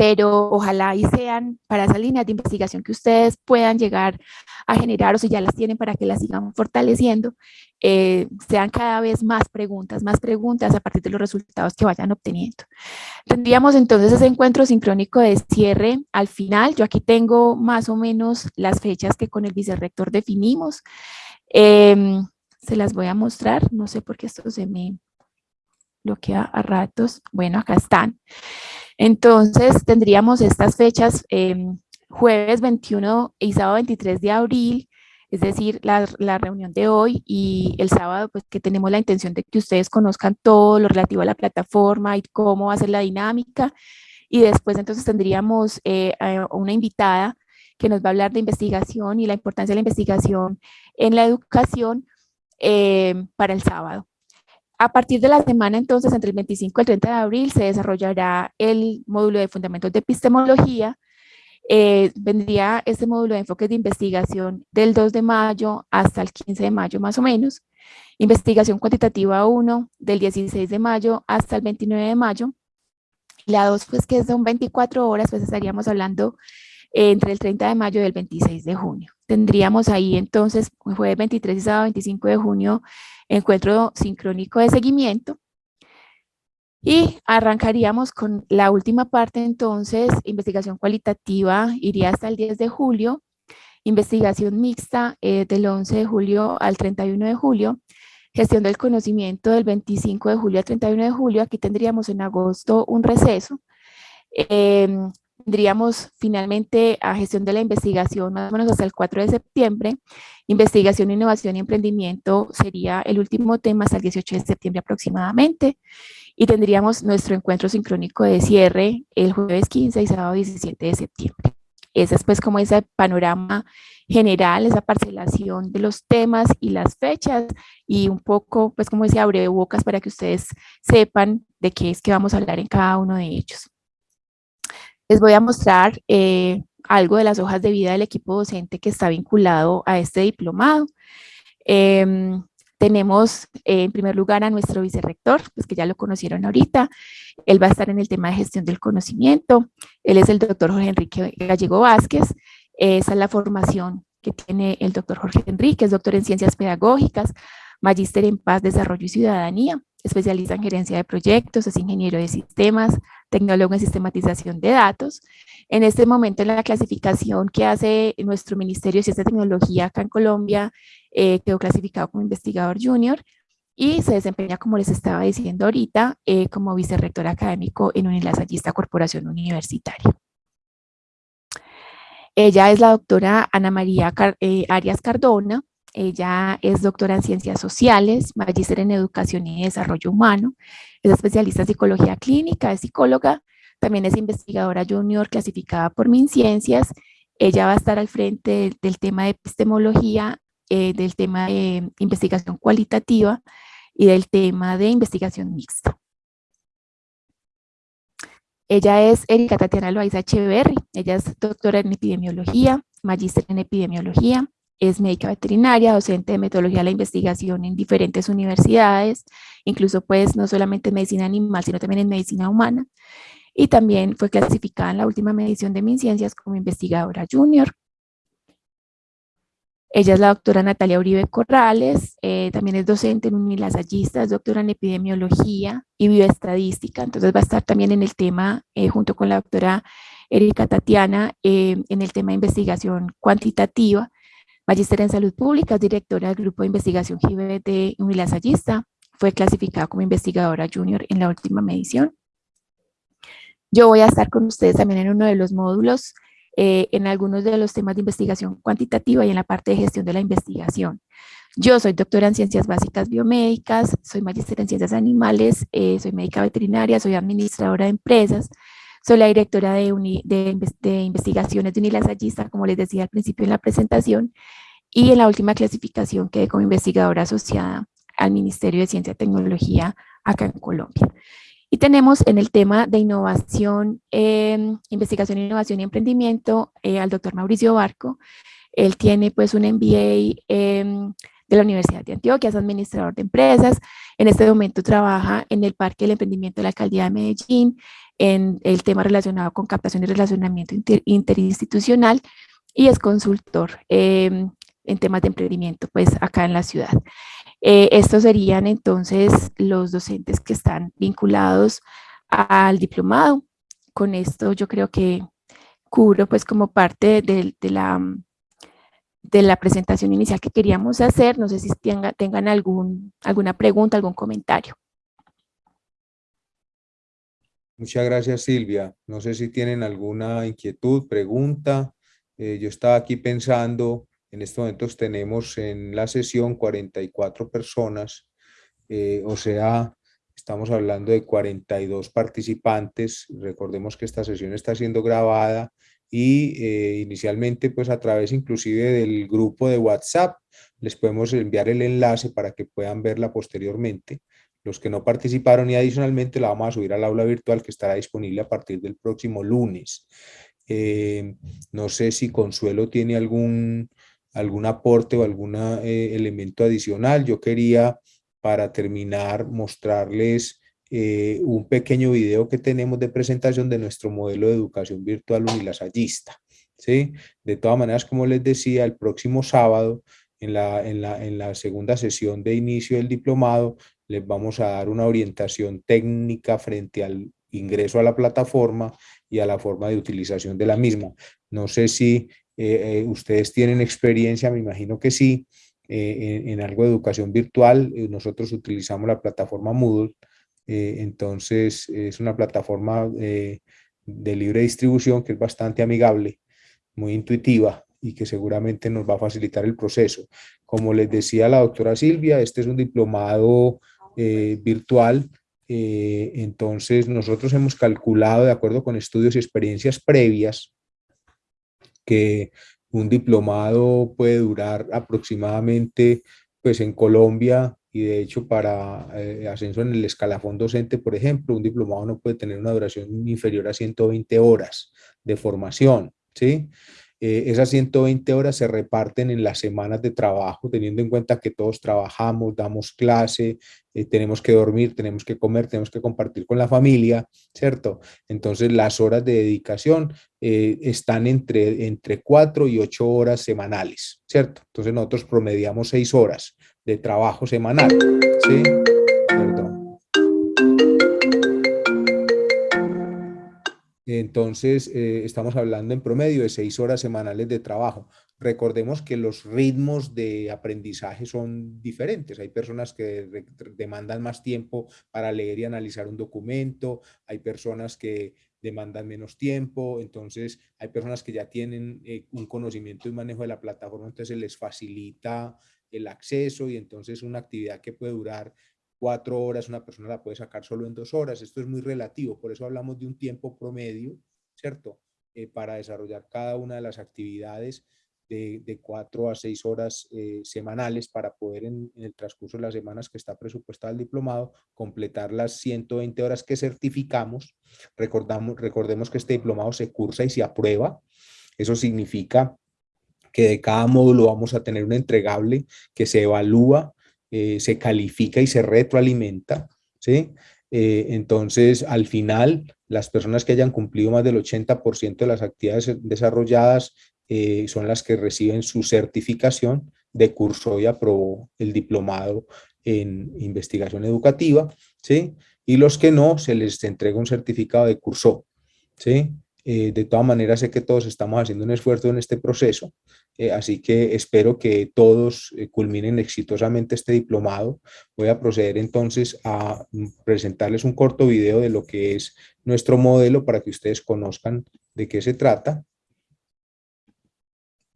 pero ojalá y sean para esas líneas de investigación que ustedes puedan llegar a generar o si ya las tienen para que las sigan fortaleciendo, eh, sean cada vez más preguntas, más preguntas a partir de los resultados que vayan obteniendo. Tendríamos entonces ese encuentro sincrónico de cierre al final. Yo aquí tengo más o menos las fechas que con el vicerrector definimos. Em, se las voy a mostrar, no sé por qué esto se me bloquea a ratos. Bueno, acá están. Entonces tendríamos estas fechas em, jueves 21 y sábado 23 de abril, es decir, la, reunión de hoy y el sábado, pues que tenemos la intención de que ustedes conozcan todo lo relativo a la plataforma y cómo va a ser la dinámica. Y después entonces tendríamos eh, una invitada que nos va a hablar de investigación y la importancia de la investigación en la educación eh, para el sábado. A partir de la semana, entonces, entre el 25 y el 30 de abril, se desarrollará el módulo de fundamentos de epistemología. Eh, vendría este módulo de enfoques de investigación del 2 de mayo hasta el 15 de mayo, más o menos. Investigación cuantitativa 1, del 16 de mayo hasta el 29 de mayo. La 2, pues que son 24 horas, pues estaríamos hablando entre el 30 de mayo y el 26 de junio. Tendríamos ahí entonces, jueves 23 y sábado 25 de junio, encuentro sincrónico de seguimiento. Y arrancaríamos con la última parte entonces, investigación cualitativa, iría hasta el 10 de julio, investigación mixta eh, del 11 de julio al 31 de julio, gestión del conocimiento del 25 de julio al 31 de julio, aquí tendríamos en agosto un receso, em, tendríamos finalmente a gestión de la investigación más o menos hasta el 4 de septiembre. Investigación, innovación y emprendimiento sería el último tema hasta el 18 de septiembre aproximadamente. Y tendríamos nuestro encuentro sincrónico de cierre el jueves 15 y sábado 17 de septiembre. Ese es pues como ese panorama general, esa parcelación de los temas y las fechas y un poco pues como ese abre bocas para que ustedes sepan de qué es que vamos a hablar en cada uno de ellos. Les voy a mostrar eh, algo de las hojas de vida del equipo docente que está vinculado a este diplomado. Em, tenemos eh, en primer lugar a nuestro vicerrector, pues que ya lo conocieron ahorita. Él va a estar en el tema de gestión del conocimiento. Él es el doctor Jorge Enrique Gallego Vázquez. Esa es la formación que tiene el doctor Jorge Enrique, es doctor en ciencias pedagógicas, magíster en paz, desarrollo y ciudadanía especialista en gerencia de proyectos, es ingeniero de sistemas, tecnólogo en sistematización de datos. En este momento en la clasificación que hace nuestro Ministerio de Ciencia y Tecnología acá en Colombia, eh, quedó clasificado como investigador junior y se desempeña, como les estaba diciendo ahorita, eh, como vicerrector académico en Unilasallista Corporación Universitaria. Ella es la doctora Ana María eh, Arias Cardona, ella es doctora en Ciencias Sociales, magíster en Educación y Desarrollo Humano, es especialista en Psicología Clínica, es psicóloga, también es investigadora junior clasificada por MinCiencias. Ella va a estar al frente del, tema de epistemología, eh, del tema de investigación cualitativa y del tema de investigación mixta. Ella es Erika Tatiana Loaiza Echeverry, ella es doctora en epidemiología, magíster en epidemiología, es médica veterinaria, docente de metodología de la investigación en diferentes universidades, incluso pues no solamente en medicina animal, sino también en medicina humana, y también fue clasificada en la última medición de MinCiencias como investigadora junior. Ella es la doctora Natalia Uribe Corrales, eh, también es docente en Unilasallista, es doctora en epidemiología y bioestadística, entonces va a estar también en el tema, eh, junto con la doctora Erika Tatiana, eh, en el tema de investigación cuantitativa, magíster en salud pública, directora del grupo de investigación GIBE de Unilasallista, fue clasificada como investigadora junior en la última medición. Yo voy a estar con ustedes también en uno de los módulos eh, en algunos de los temas de investigación cuantitativa y en la parte de gestión de la investigación. Yo soy doctora en Ciencias Básicas Biomédicas, soy magíster en Ciencias Animales, eh, soy médica veterinaria, soy administradora de empresas, soy la directora de, de, investigaciones de Unilasallista, como les decía al principio en la presentación, y en la última clasificación quedé como investigadora asociada al Ministerio de Ciencia y Tecnología acá en Colombia. Y tenemos en el tema de innovación, eh, investigación, innovación y emprendimiento eh, al doctor Mauricio Barco. Él tiene pues un MBA em, de la Universidad de Antioquia, es administrador de empresas. En este momento trabaja en el Parque del Emprendimiento de la Alcaldía de Medellín, en el tema relacionado con captación y relacionamiento interinstitucional y es consultor em, en temas de emprendimiento pues acá en la ciudad. Eh, estos serían entonces los docentes que están vinculados al diplomado. Con esto yo creo que cubro pues como parte de, la, de la presentación inicial que queríamos hacer. No sé si tengan, tengan algún, alguna pregunta, algún comentario. Muchas gracias Silvia. No sé si tienen alguna inquietud, pregunta. Eh, yo estaba aquí pensando en estos momentos tenemos en la sesión 44 personas, eh, o sea, estamos hablando de 42 participantes. Recordemos que esta sesión está siendo grabada y eh, inicialmente pues a través inclusive del grupo de WhatsApp les podemos enviar el enlace para que puedan verla posteriormente. Los que no participaron y adicionalmente la vamos a subir al aula virtual que estará disponible a partir del próximo lunes. Eh, no sé si Consuelo tiene algún algún aporte o algún eh, elemento adicional. Yo quería, para terminar, mostrarles eh, un pequeño video que tenemos de presentación de nuestro modelo de educación virtual unilasallista. ¿sí? De todas maneras, como les decía, el próximo sábado, en la, en, la, en la segunda sesión de inicio del diplomado, les vamos a dar una orientación técnica frente al ingreso a la plataforma y a la forma de utilización de la misma. No sé si eh, eh, ustedes tienen experiencia, me imagino que sí, eh, en, algo de educación virtual. nosotros utilizamos la plataforma Moodle, entonces es una plataforma de libre distribución que es bastante amigable, muy intuitiva y que seguramente nos va a facilitar el proceso. Como les decía la doctora Silvia, este es un diplomado virtual, entonces nosotros hemos calculado de acuerdo con estudios y experiencias previas que un diplomado puede durar aproximadamente, pues en Colombia, y de hecho para eh, ascenso en el escalafón docente, por ejemplo, un diplomado no puede tener una duración inferior a 120 horas de formación, ¿sí? Eh, esas 120 horas se reparten en las semanas de trabajo, teniendo en cuenta que todos trabajamos, damos clase, eh, tenemos que dormir, tenemos que comer, tenemos que compartir con la familia, ¿cierto? Entonces las horas de dedicación eh, están entre, entre 4 y 8 horas semanales, ¿cierto? Entonces nosotros promediamos 6 horas de trabajo semanal, ¿sí? Entonces, eh, estamos hablando en promedio de seis horas semanales de trabajo. Recordemos que los ritmos de aprendizaje son diferentes. Hay personas que demandan más tiempo para leer y analizar un documento, hay personas que demandan menos tiempo, entonces hay personas que ya tienen eh, un conocimiento y manejo de la plataforma, entonces les facilita el acceso y entonces una actividad que puede durar cuatro horas, una persona la puede sacar solo en dos horas. Esto es muy relativo, por eso hablamos de un tiempo promedio, ¿cierto? Eh, para desarrollar cada una de las actividades de, cuatro a seis horas eh, semanales para poder en, el transcurso de las semanas que está presupuestado el diplomado completar las 120 horas que certificamos. Recordamos, recordemos que este diplomado se cursa y se aprueba. Eso significa que de cada módulo vamos a tener un entregable que se evalúa, eh, se califica y se retroalimenta. ¿sí? Eh, entonces, al final, las personas que hayan cumplido más del 80% de las actividades desarrolladas eh, son las que reciben su certificación de curso y aprobó el diplomado en investigación educativa, ¿sí? Y los que no, se les entrega un certificado de curso, ¿sí? De todas maneras, sé que todos estamos haciendo un esfuerzo en este proceso, eh, así que espero que todos culminen exitosamente este diplomado. Voy a proceder entonces a presentarles un corto video de lo que es nuestro modelo para que ustedes conozcan de qué se trata.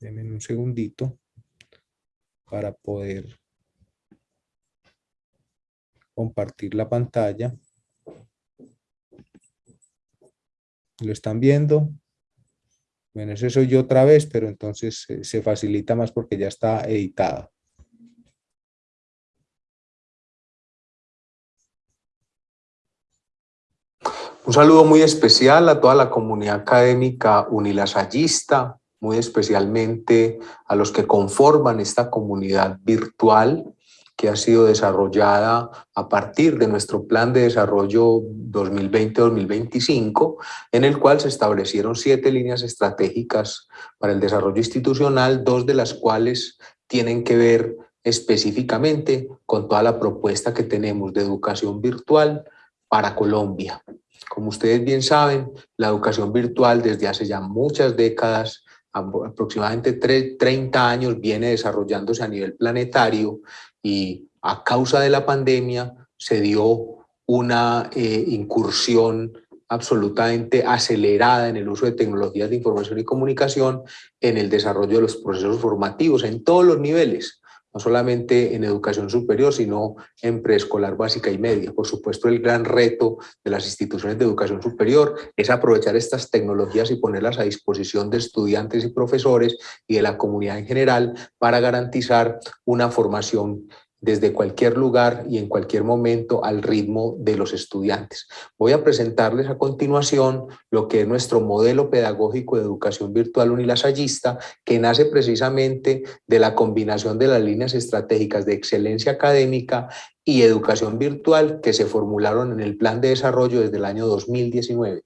Denme un segundito para poder compartir la pantalla. ¿Lo están viendo? Bueno, eso soy yo otra vez, pero entonces se facilita más porque ya está editada. Un saludo muy especial a toda la comunidad académica unilasallista, muy especialmente a los que conforman esta comunidad virtual que ha sido desarrollada a partir de nuestro plan de desarrollo 2020-2025, en el cual se establecieron siete líneas estratégicas para el desarrollo institucional, dos de las cuales tienen que ver específicamente con toda la propuesta que tenemos de educación virtual para Colombia. Como ustedes bien saben, la educación virtual desde hace ya muchas décadas aproximadamente 30 años viene desarrollándose a nivel planetario y a causa de la pandemia se dio una eh, incursión absolutamente acelerada en el uso de tecnologías de información y comunicación en el desarrollo de los procesos formativos en todos los niveles, no solamente en educación superior, sino en preescolar básica y media. Por supuesto, el gran reto de las instituciones de educación superior es aprovechar estas tecnologías y ponerlas a disposición de estudiantes y profesores y de la comunidad en general para garantizar una formación desde cualquier lugar y en cualquier momento al ritmo de los estudiantes. Voy a presentarles a continuación lo que es nuestro modelo pedagógico de educación virtual unilasallista, que nace precisamente de la combinación de las líneas estratégicas de excelencia académica y educación virtual que se formularon en el plan de desarrollo desde el año 2019.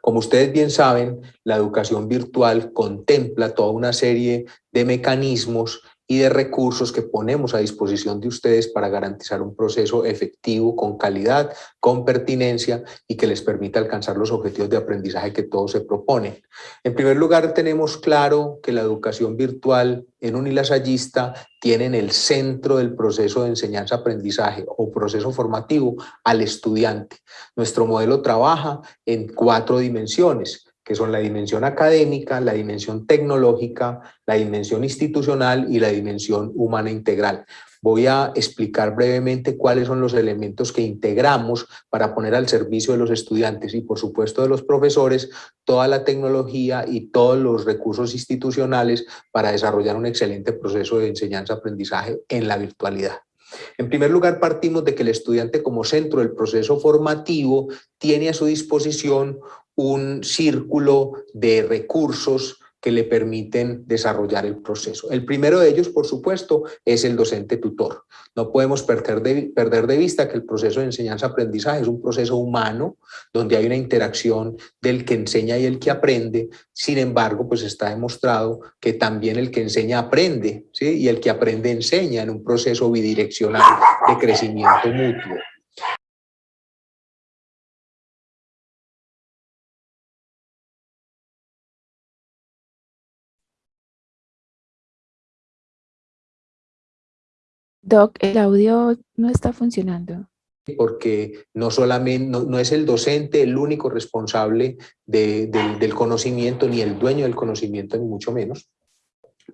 Como ustedes bien saben, la educación virtual contempla toda una serie de mecanismos y de recursos que ponemos a disposición de ustedes para garantizar un proceso efectivo, con calidad, con pertinencia y que les permita alcanzar los objetivos de aprendizaje que todos se proponen. En primer lugar, tenemos claro que la educación virtual en unilasallista tiene en el centro del proceso de enseñanza-aprendizaje o proceso formativo al estudiante. Nuestro modelo trabaja en cuatro dimensiones que son la dimensión académica, la dimensión tecnológica, la dimensión institucional y la dimensión humana integral. Voy a explicar brevemente cuáles son los elementos que integramos para poner al servicio de los estudiantes y por supuesto de los profesores toda la tecnología y todos los recursos institucionales para desarrollar un excelente proceso de enseñanza-aprendizaje en la virtualidad. En primer lugar, partimos de que el estudiante como centro del proceso formativo tiene a su disposición un círculo de recursos que le permiten desarrollar el proceso. El primero de ellos, por supuesto, es el docente tutor. No podemos perder de, perder de vista que el proceso de enseñanza-aprendizaje es un proceso humano, donde hay una interacción del que enseña y el que aprende. Sin embargo, pues está demostrado que también el que enseña aprende, y el que aprende enseña en un proceso bidireccional de crecimiento mutuo. Doc, el audio no está funcionando. Porque no solamente, no, es el docente el único responsable del conocimiento, ni el dueño del conocimiento, ni mucho menos.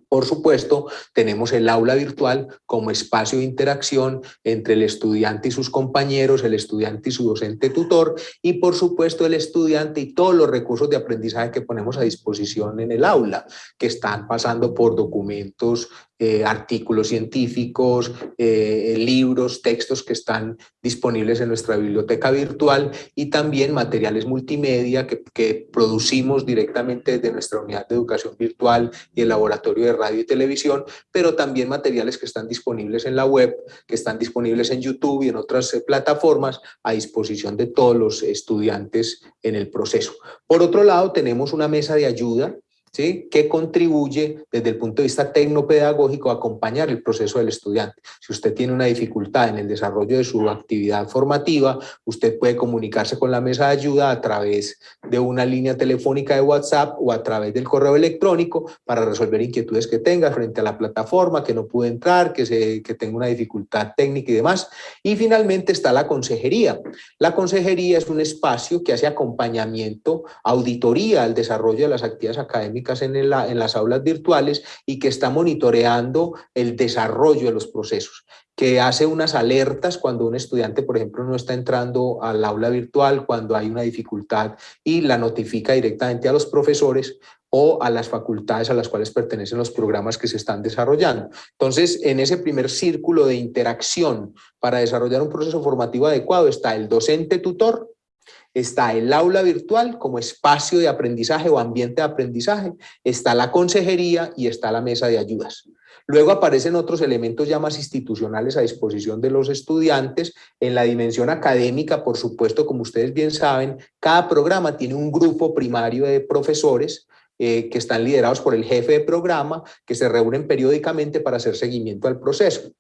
Por supuesto, tenemos el aula virtual como espacio de interacción entre el estudiante y sus compañeros, el estudiante y su docente tutor y por supuesto el estudiante y todos los recursos de aprendizaje que ponemos a disposición en el aula, que están pasando por documentos eh, artículos científicos, eh, libros, textos que están disponibles en nuestra biblioteca virtual y también materiales multimedia que, que, producimos directamente desde nuestra unidad de educación virtual y el laboratorio de radio y televisión, pero también materiales que están disponibles en la web, que están disponibles en YouTube y en otras eh, plataformas a disposición de todos los estudiantes en el proceso. Por otro lado, tenemos una mesa de ayuda que contribuye desde el punto de vista tecnopedagógico a acompañar el proceso del estudiante. Si usted tiene una dificultad en el desarrollo de su actividad formativa, usted puede comunicarse con la mesa de ayuda a través de una línea telefónica de WhatsApp o a través del correo electrónico para resolver inquietudes que tenga frente a la plataforma, que no puede entrar, que, se, que tenga una dificultad técnica y demás. Y finalmente está la consejería. La consejería es un espacio que hace acompañamiento, auditoría al desarrollo de las actividades académicas en, en las aulas virtuales y que está monitoreando el desarrollo de los procesos que hace unas alertas cuando un estudiante, por ejemplo, no está entrando al aula virtual, cuando hay una dificultad y la notifica directamente a los profesores o a las facultades a las cuales pertenecen los programas que se están desarrollando. Entonces, en ese primer círculo de interacción para desarrollar un proceso formativo adecuado está el docente tutor, está el aula virtual como espacio de aprendizaje o ambiente de aprendizaje, está la consejería y está la mesa de ayudas. Luego aparecen otros elementos ya más institucionales a disposición de los estudiantes. En la dimensión académica, por supuesto, como ustedes bien saben, cada programa tiene un grupo primario de profesores eh, que están liderados por el jefe de programa, que se reúnen periódicamente para hacer seguimiento al proceso.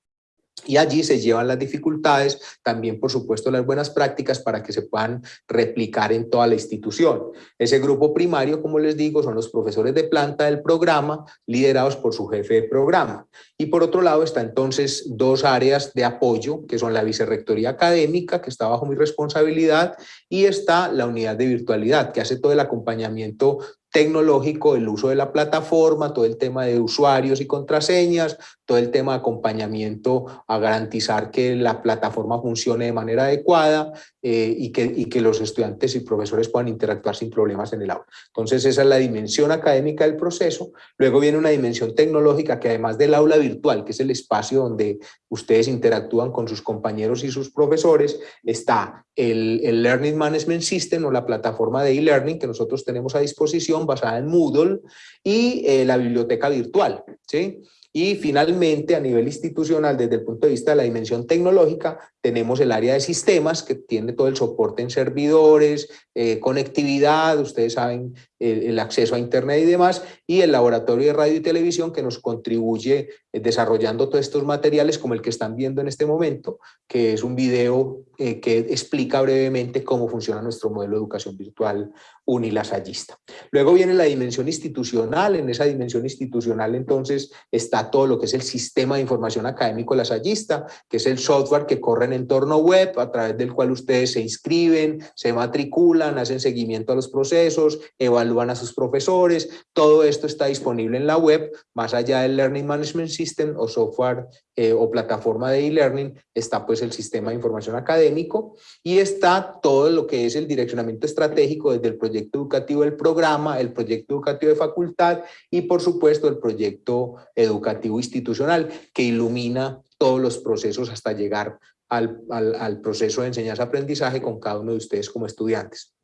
Y allí se llevan las dificultades, también por supuesto las buenas prácticas para que se puedan replicar en toda la institución. Ese grupo primario, como les digo, son los profesores de planta del programa, liderados por su jefe de programa. Y por otro lado está entonces dos áreas de apoyo, que son la vicerrectoría académica, que está bajo mi responsabilidad, y está la unidad de virtualidad, que hace todo el acompañamiento tecnológico, el uso de la plataforma, todo el tema de usuarios y contraseñas, todo el tema de acompañamiento a garantizar que la plataforma funcione de manera adecuada eh, y, que, y que los estudiantes y profesores puedan interactuar sin problemas en el aula. Entonces esa es la dimensión académica del proceso. Luego viene una dimensión tecnológica que además del aula virtual, que es el espacio donde ustedes interactúan con sus compañeros y sus profesores, está el, el Learning Management System o la plataforma de e-learning que nosotros tenemos a disposición basada en Moodle y eh, la biblioteca virtual. ¿sí? Y finalmente, a nivel institucional, desde el punto de vista de la dimensión tecnológica, tenemos el área de sistemas que tiene todo el soporte en servidores, eh, conectividad, ustedes saben, el, acceso a internet y demás, y el laboratorio de radio y televisión que nos contribuye eh, desarrollando todos estos materiales como el que están viendo en este momento, que es un video eh, que explica brevemente cómo funciona nuestro modelo de educación virtual unilasallista. Luego viene la dimensión institucional, en esa dimensión institucional entonces está todo lo que es el sistema de información académico lasallista, que es el software que corre en entorno web a través del cual ustedes se inscriben, se matriculan, hacen seguimiento a los procesos, evalúan a sus profesores, todo esto está disponible en la web, más allá del Learning Management System o software eh, o plataforma de e-learning, está pues el sistema de información académico y está todo lo que es el direccionamiento estratégico desde el proyecto educativo del programa, el proyecto educativo de facultad y por supuesto el proyecto educativo institucional que ilumina todos los procesos hasta llegar al, al, proceso de enseñanza-aprendizaje con cada uno de ustedes como estudiantes.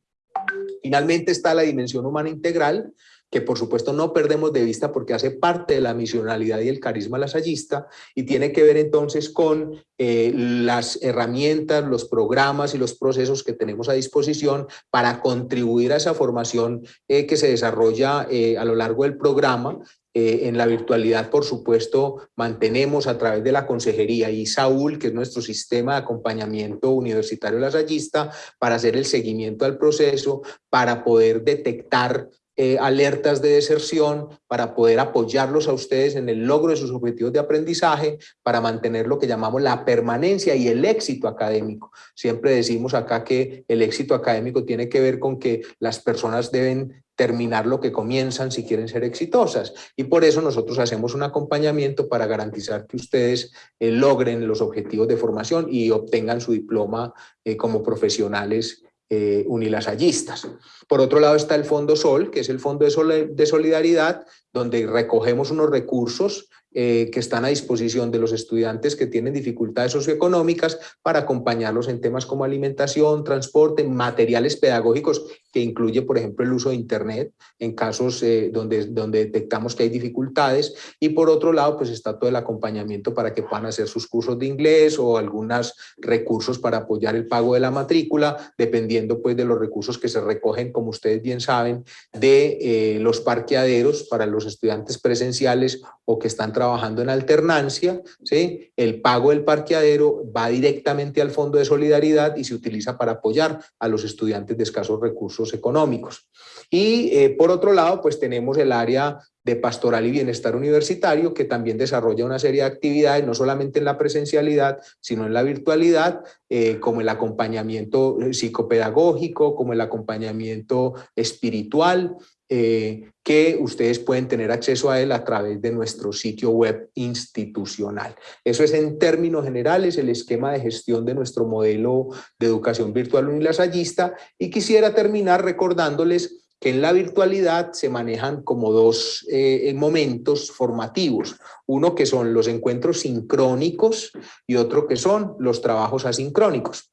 Finalmente está la dimensión humana integral, que por supuesto no perdemos de vista porque hace parte de la misionalidad y el carisma lasallista y tiene que ver entonces con eh, las herramientas, los programas y los procesos que tenemos a disposición para contribuir a esa formación eh, que se desarrolla eh, a lo largo del programa eh, en la virtualidad, por supuesto, mantenemos a través de la consejería y Saúl, que es nuestro sistema de acompañamiento universitario lasallista, para hacer el seguimiento al proceso, para poder detectar eh, alertas de deserción, para poder apoyarlos a ustedes en el logro de sus objetivos de aprendizaje, para mantener lo que llamamos la permanencia y el éxito académico. Siempre decimos acá que el éxito académico tiene que ver con que las personas deben terminar lo que comienzan si quieren ser exitosas. Y por eso nosotros hacemos un acompañamiento para garantizar que ustedes eh, logren los objetivos de formación y obtengan su diploma eh, como profesionales eh, unilasallistas. Por otro lado está el Fondo Sol, que es el Fondo de Solidaridad, donde recogemos unos recursos eh, que están a disposición de los estudiantes que tienen dificultades socioeconómicas para acompañarlos en temas como alimentación, transporte, materiales pedagógicos, que incluye, por ejemplo, el uso de Internet en casos eh, donde, donde detectamos que hay dificultades. Y por otro lado, pues está todo el acompañamiento para que puedan hacer sus cursos de inglés o algunos recursos para apoyar el pago de la matrícula, dependiendo pues de los recursos que se recogen, como ustedes bien saben, de eh, los parqueaderos para los estudiantes presenciales o que están trabajando en alternancia, ¿sí? el pago del parqueadero va directamente al Fondo de Solidaridad y se utiliza para apoyar a los estudiantes de escasos recursos económicos. Y eh, por otro lado, pues tenemos el área de pastoral y bienestar universitario, que también desarrolla una serie de actividades, no solamente en la presencialidad, sino en la virtualidad, eh, como el acompañamiento psicopedagógico, como el acompañamiento espiritual, eh, que ustedes pueden tener acceso a él a través de nuestro sitio web institucional. Eso es en términos generales el esquema de gestión de nuestro modelo de educación virtual unilasallista y quisiera terminar recordándoles que en la virtualidad se manejan como dos eh, momentos formativos, uno que son los encuentros sincrónicos y otro que son los trabajos asincrónicos.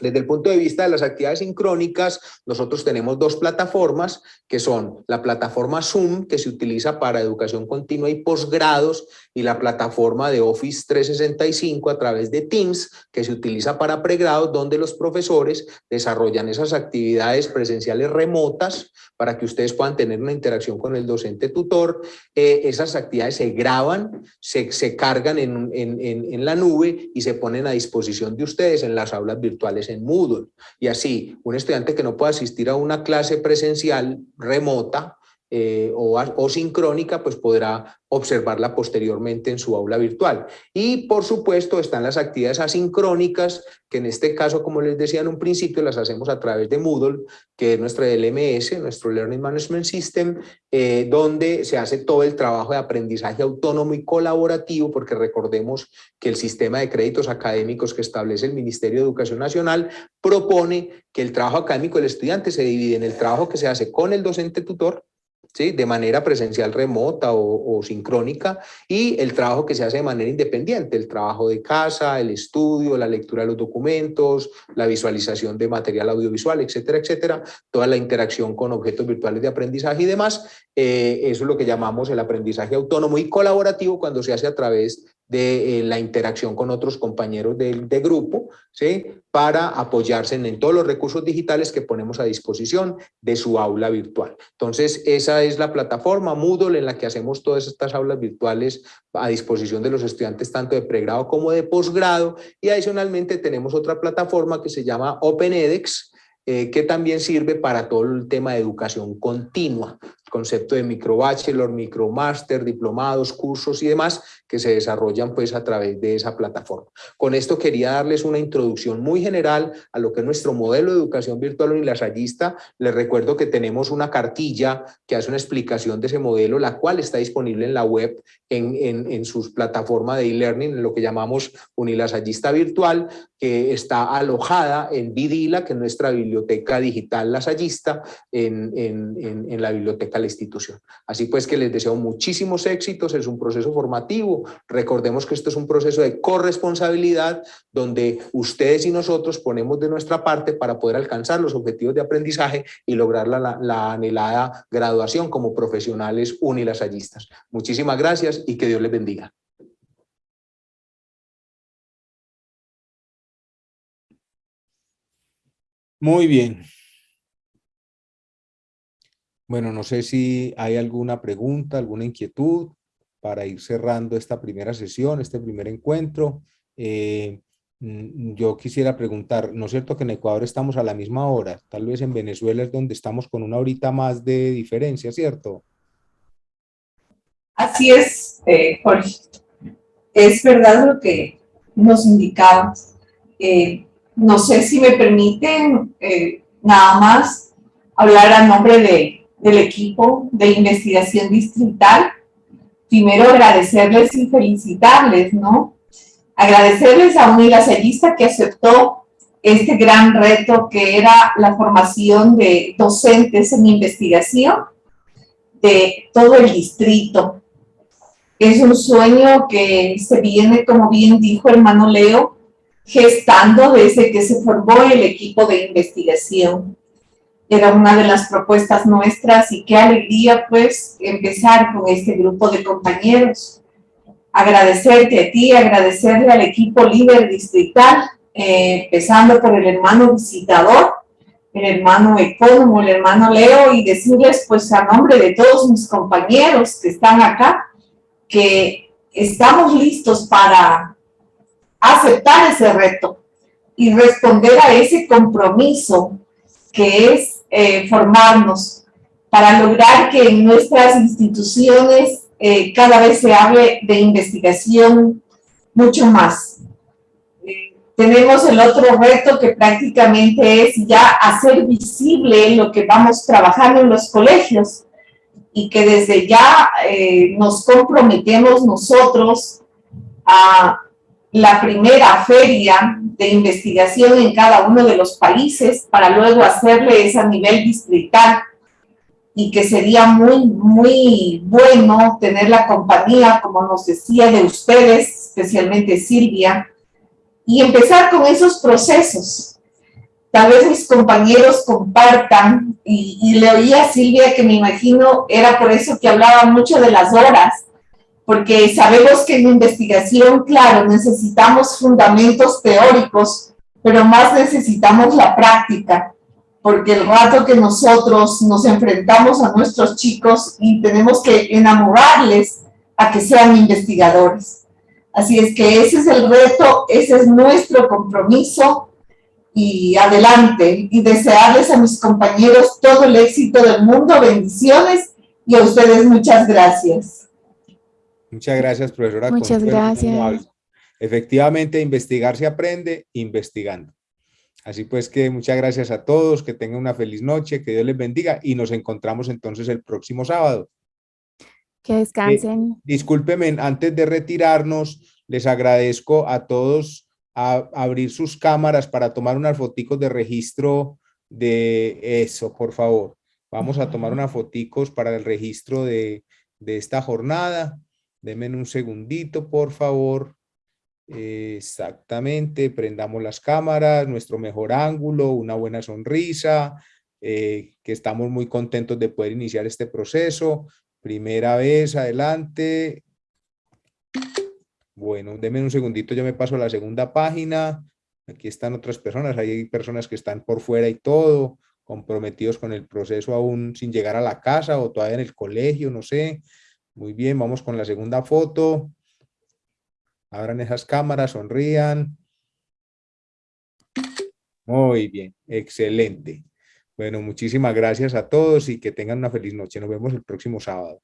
Desde el punto de vista de las actividades sincrónicas, nosotros tenemos dos plataformas que son la plataforma Zoom, que se utiliza para educación continua y posgrados, y la plataforma de Office 365 a través de Teams, que se utiliza para pregrados, donde los profesores desarrollan esas actividades presenciales remotas para que ustedes puedan tener una interacción con el docente tutor. Eh, esas actividades se graban, se, se cargan en, en, en la nube y se ponen a disposición de ustedes en las aulas virtuales en Moodle. Y así, un estudiante que no pueda asistir a una clase presencial remota eh, o, o, sincrónica, pues podrá observarla posteriormente en su aula virtual. Y por supuesto están las actividades asincrónicas, que en este caso, como les decía en un principio, las hacemos a través de Moodle, que es nuestra LMS, nuestro Learning Management System, eh, donde se hace todo el trabajo de aprendizaje autónomo y colaborativo, porque recordemos que el sistema de créditos académicos que establece el Ministerio de Educación Nacional propone que el trabajo académico del estudiante se divide en el trabajo que se hace con el docente tutor, de manera presencial remota o, sincrónica, y el trabajo que se hace de manera independiente, el trabajo de casa, el estudio, la lectura de los documentos, la visualización de material audiovisual, etcétera, etcétera, toda la interacción con objetos virtuales de aprendizaje y demás, eh, eso es lo que llamamos el aprendizaje autónomo y colaborativo cuando se hace a través de eh, la interacción con otros compañeros de, grupo, ¿sí? para apoyarse en, todos los recursos digitales que ponemos a disposición de su aula virtual. Entonces, esa es la plataforma Moodle en la que hacemos todas estas aulas virtuales a disposición de los estudiantes tanto de pregrado como de posgrado y adicionalmente tenemos otra plataforma que se llama OpenEDX, eh, que también sirve para todo el tema de educación continua concepto de microbachelor, micromaster, diplomados, cursos y demás que se desarrollan pues a través de esa plataforma. Con esto quería darles una introducción muy general a lo que es nuestro modelo de educación virtual unilasallista. Les recuerdo que tenemos una cartilla que hace una explicación de ese modelo, la cual está disponible en la web, en, en, sus plataformas de e-learning, en lo que llamamos unilasallista virtual, que está alojada en Vidila, que es nuestra biblioteca digital lasallista, en, en la biblioteca la institución. Así pues que les deseo muchísimos éxitos, es un proceso formativo, recordemos que esto es un proceso de corresponsabilidad donde ustedes y nosotros ponemos de nuestra parte para poder alcanzar los objetivos de aprendizaje y lograr la, la anhelada graduación como profesionales unilasallistas. Muchísimas gracias y que Dios les bendiga. Muy bien. Bueno, no sé si hay alguna pregunta, alguna inquietud para ir cerrando esta primera sesión, este primer encuentro. Eh, mm, yo quisiera preguntar, ¿no es cierto que en Ecuador estamos a la misma hora? Tal vez en Venezuela es donde estamos con una horita más de diferencia, ¿cierto? Así es, eh, Jorge. Es verdad lo que nos indicabas. Eh, no sé si me permiten nada más hablar a nombre de, del equipo de investigación distrital. Primero agradecerles y felicitarles, ¿no? Agradecerles a un ilasallista que aceptó este gran reto que era la formación de docentes en investigación de todo el distrito. Es un sueño que se viene, como bien dijo hermano Leo, gestando desde que se formó el equipo de investigación. Era una de las propuestas nuestras y qué alegría pues empezar con este grupo de compañeros. Agradecerte a ti, agradecerle al equipo líder distrital, eh, empezando por el hermano visitador, el hermano ecónomo, el hermano Leo, y decirles pues a nombre de todos mis compañeros que están acá, que estamos listos para aceptar ese reto y responder a ese compromiso que es eh, formarnos para lograr que en nuestras instituciones eh, cada vez se hable de investigación mucho más. Eh, tenemos el otro reto que prácticamente es ya hacer visible lo que vamos trabajando en los colegios y que desde ya nos comprometemos nosotros a la primera feria de investigación en cada uno de los países para luego hacerles a nivel distrital y que sería muy, muy bueno tener la compañía, como nos decía, de ustedes, especialmente Silvia, y empezar con esos procesos. Tal vez mis compañeros compartan, y, le oía a Silvia que me imagino era por eso que hablaba mucho de las horas, porque sabemos que en investigación, claro, necesitamos fundamentos teóricos, pero más necesitamos la práctica, porque el rato que nosotros nos enfrentamos a nuestros chicos y tenemos que enamorarles a que sean investigadores. Así es que ese es el reto, ese es nuestro compromiso y adelante. Y desearles a mis compañeros todo el éxito del mundo, bendiciones y a ustedes muchas gracias. Muchas gracias, profesora. Muchas gracias. Efectivamente, investigar se aprende investigando. Así pues que muchas gracias a todos, que tengan una feliz noche, que Dios les bendiga y nos encontramos entonces el próximo sábado. Que descansen. Eh, discúlpenme, antes de retirarnos, les agradezco a todos a, abrir sus cámaras para tomar unas foticos de registro de eso, por favor. Vamos a tomar unas foticos para el registro de, de esta jornada. Denme un segundito, por favor. Exactamente, prendamos las cámaras, nuestro mejor ángulo, una buena sonrisa, eh, que estamos muy contentos de poder iniciar este proceso. Primera vez, adelante. Bueno, denme un segundito, yo me paso a la segunda página. Aquí están otras personas, hay personas que están por fuera y todo, comprometidos con el proceso aún sin llegar a la casa o todavía en el colegio, no sé. Muy bien, vamos con la segunda foto. Abran esas cámaras, sonrían. Muy bien, excelente. Bueno, muchísimas gracias a todos y que tengan una feliz noche. Nos vemos el próximo sábado.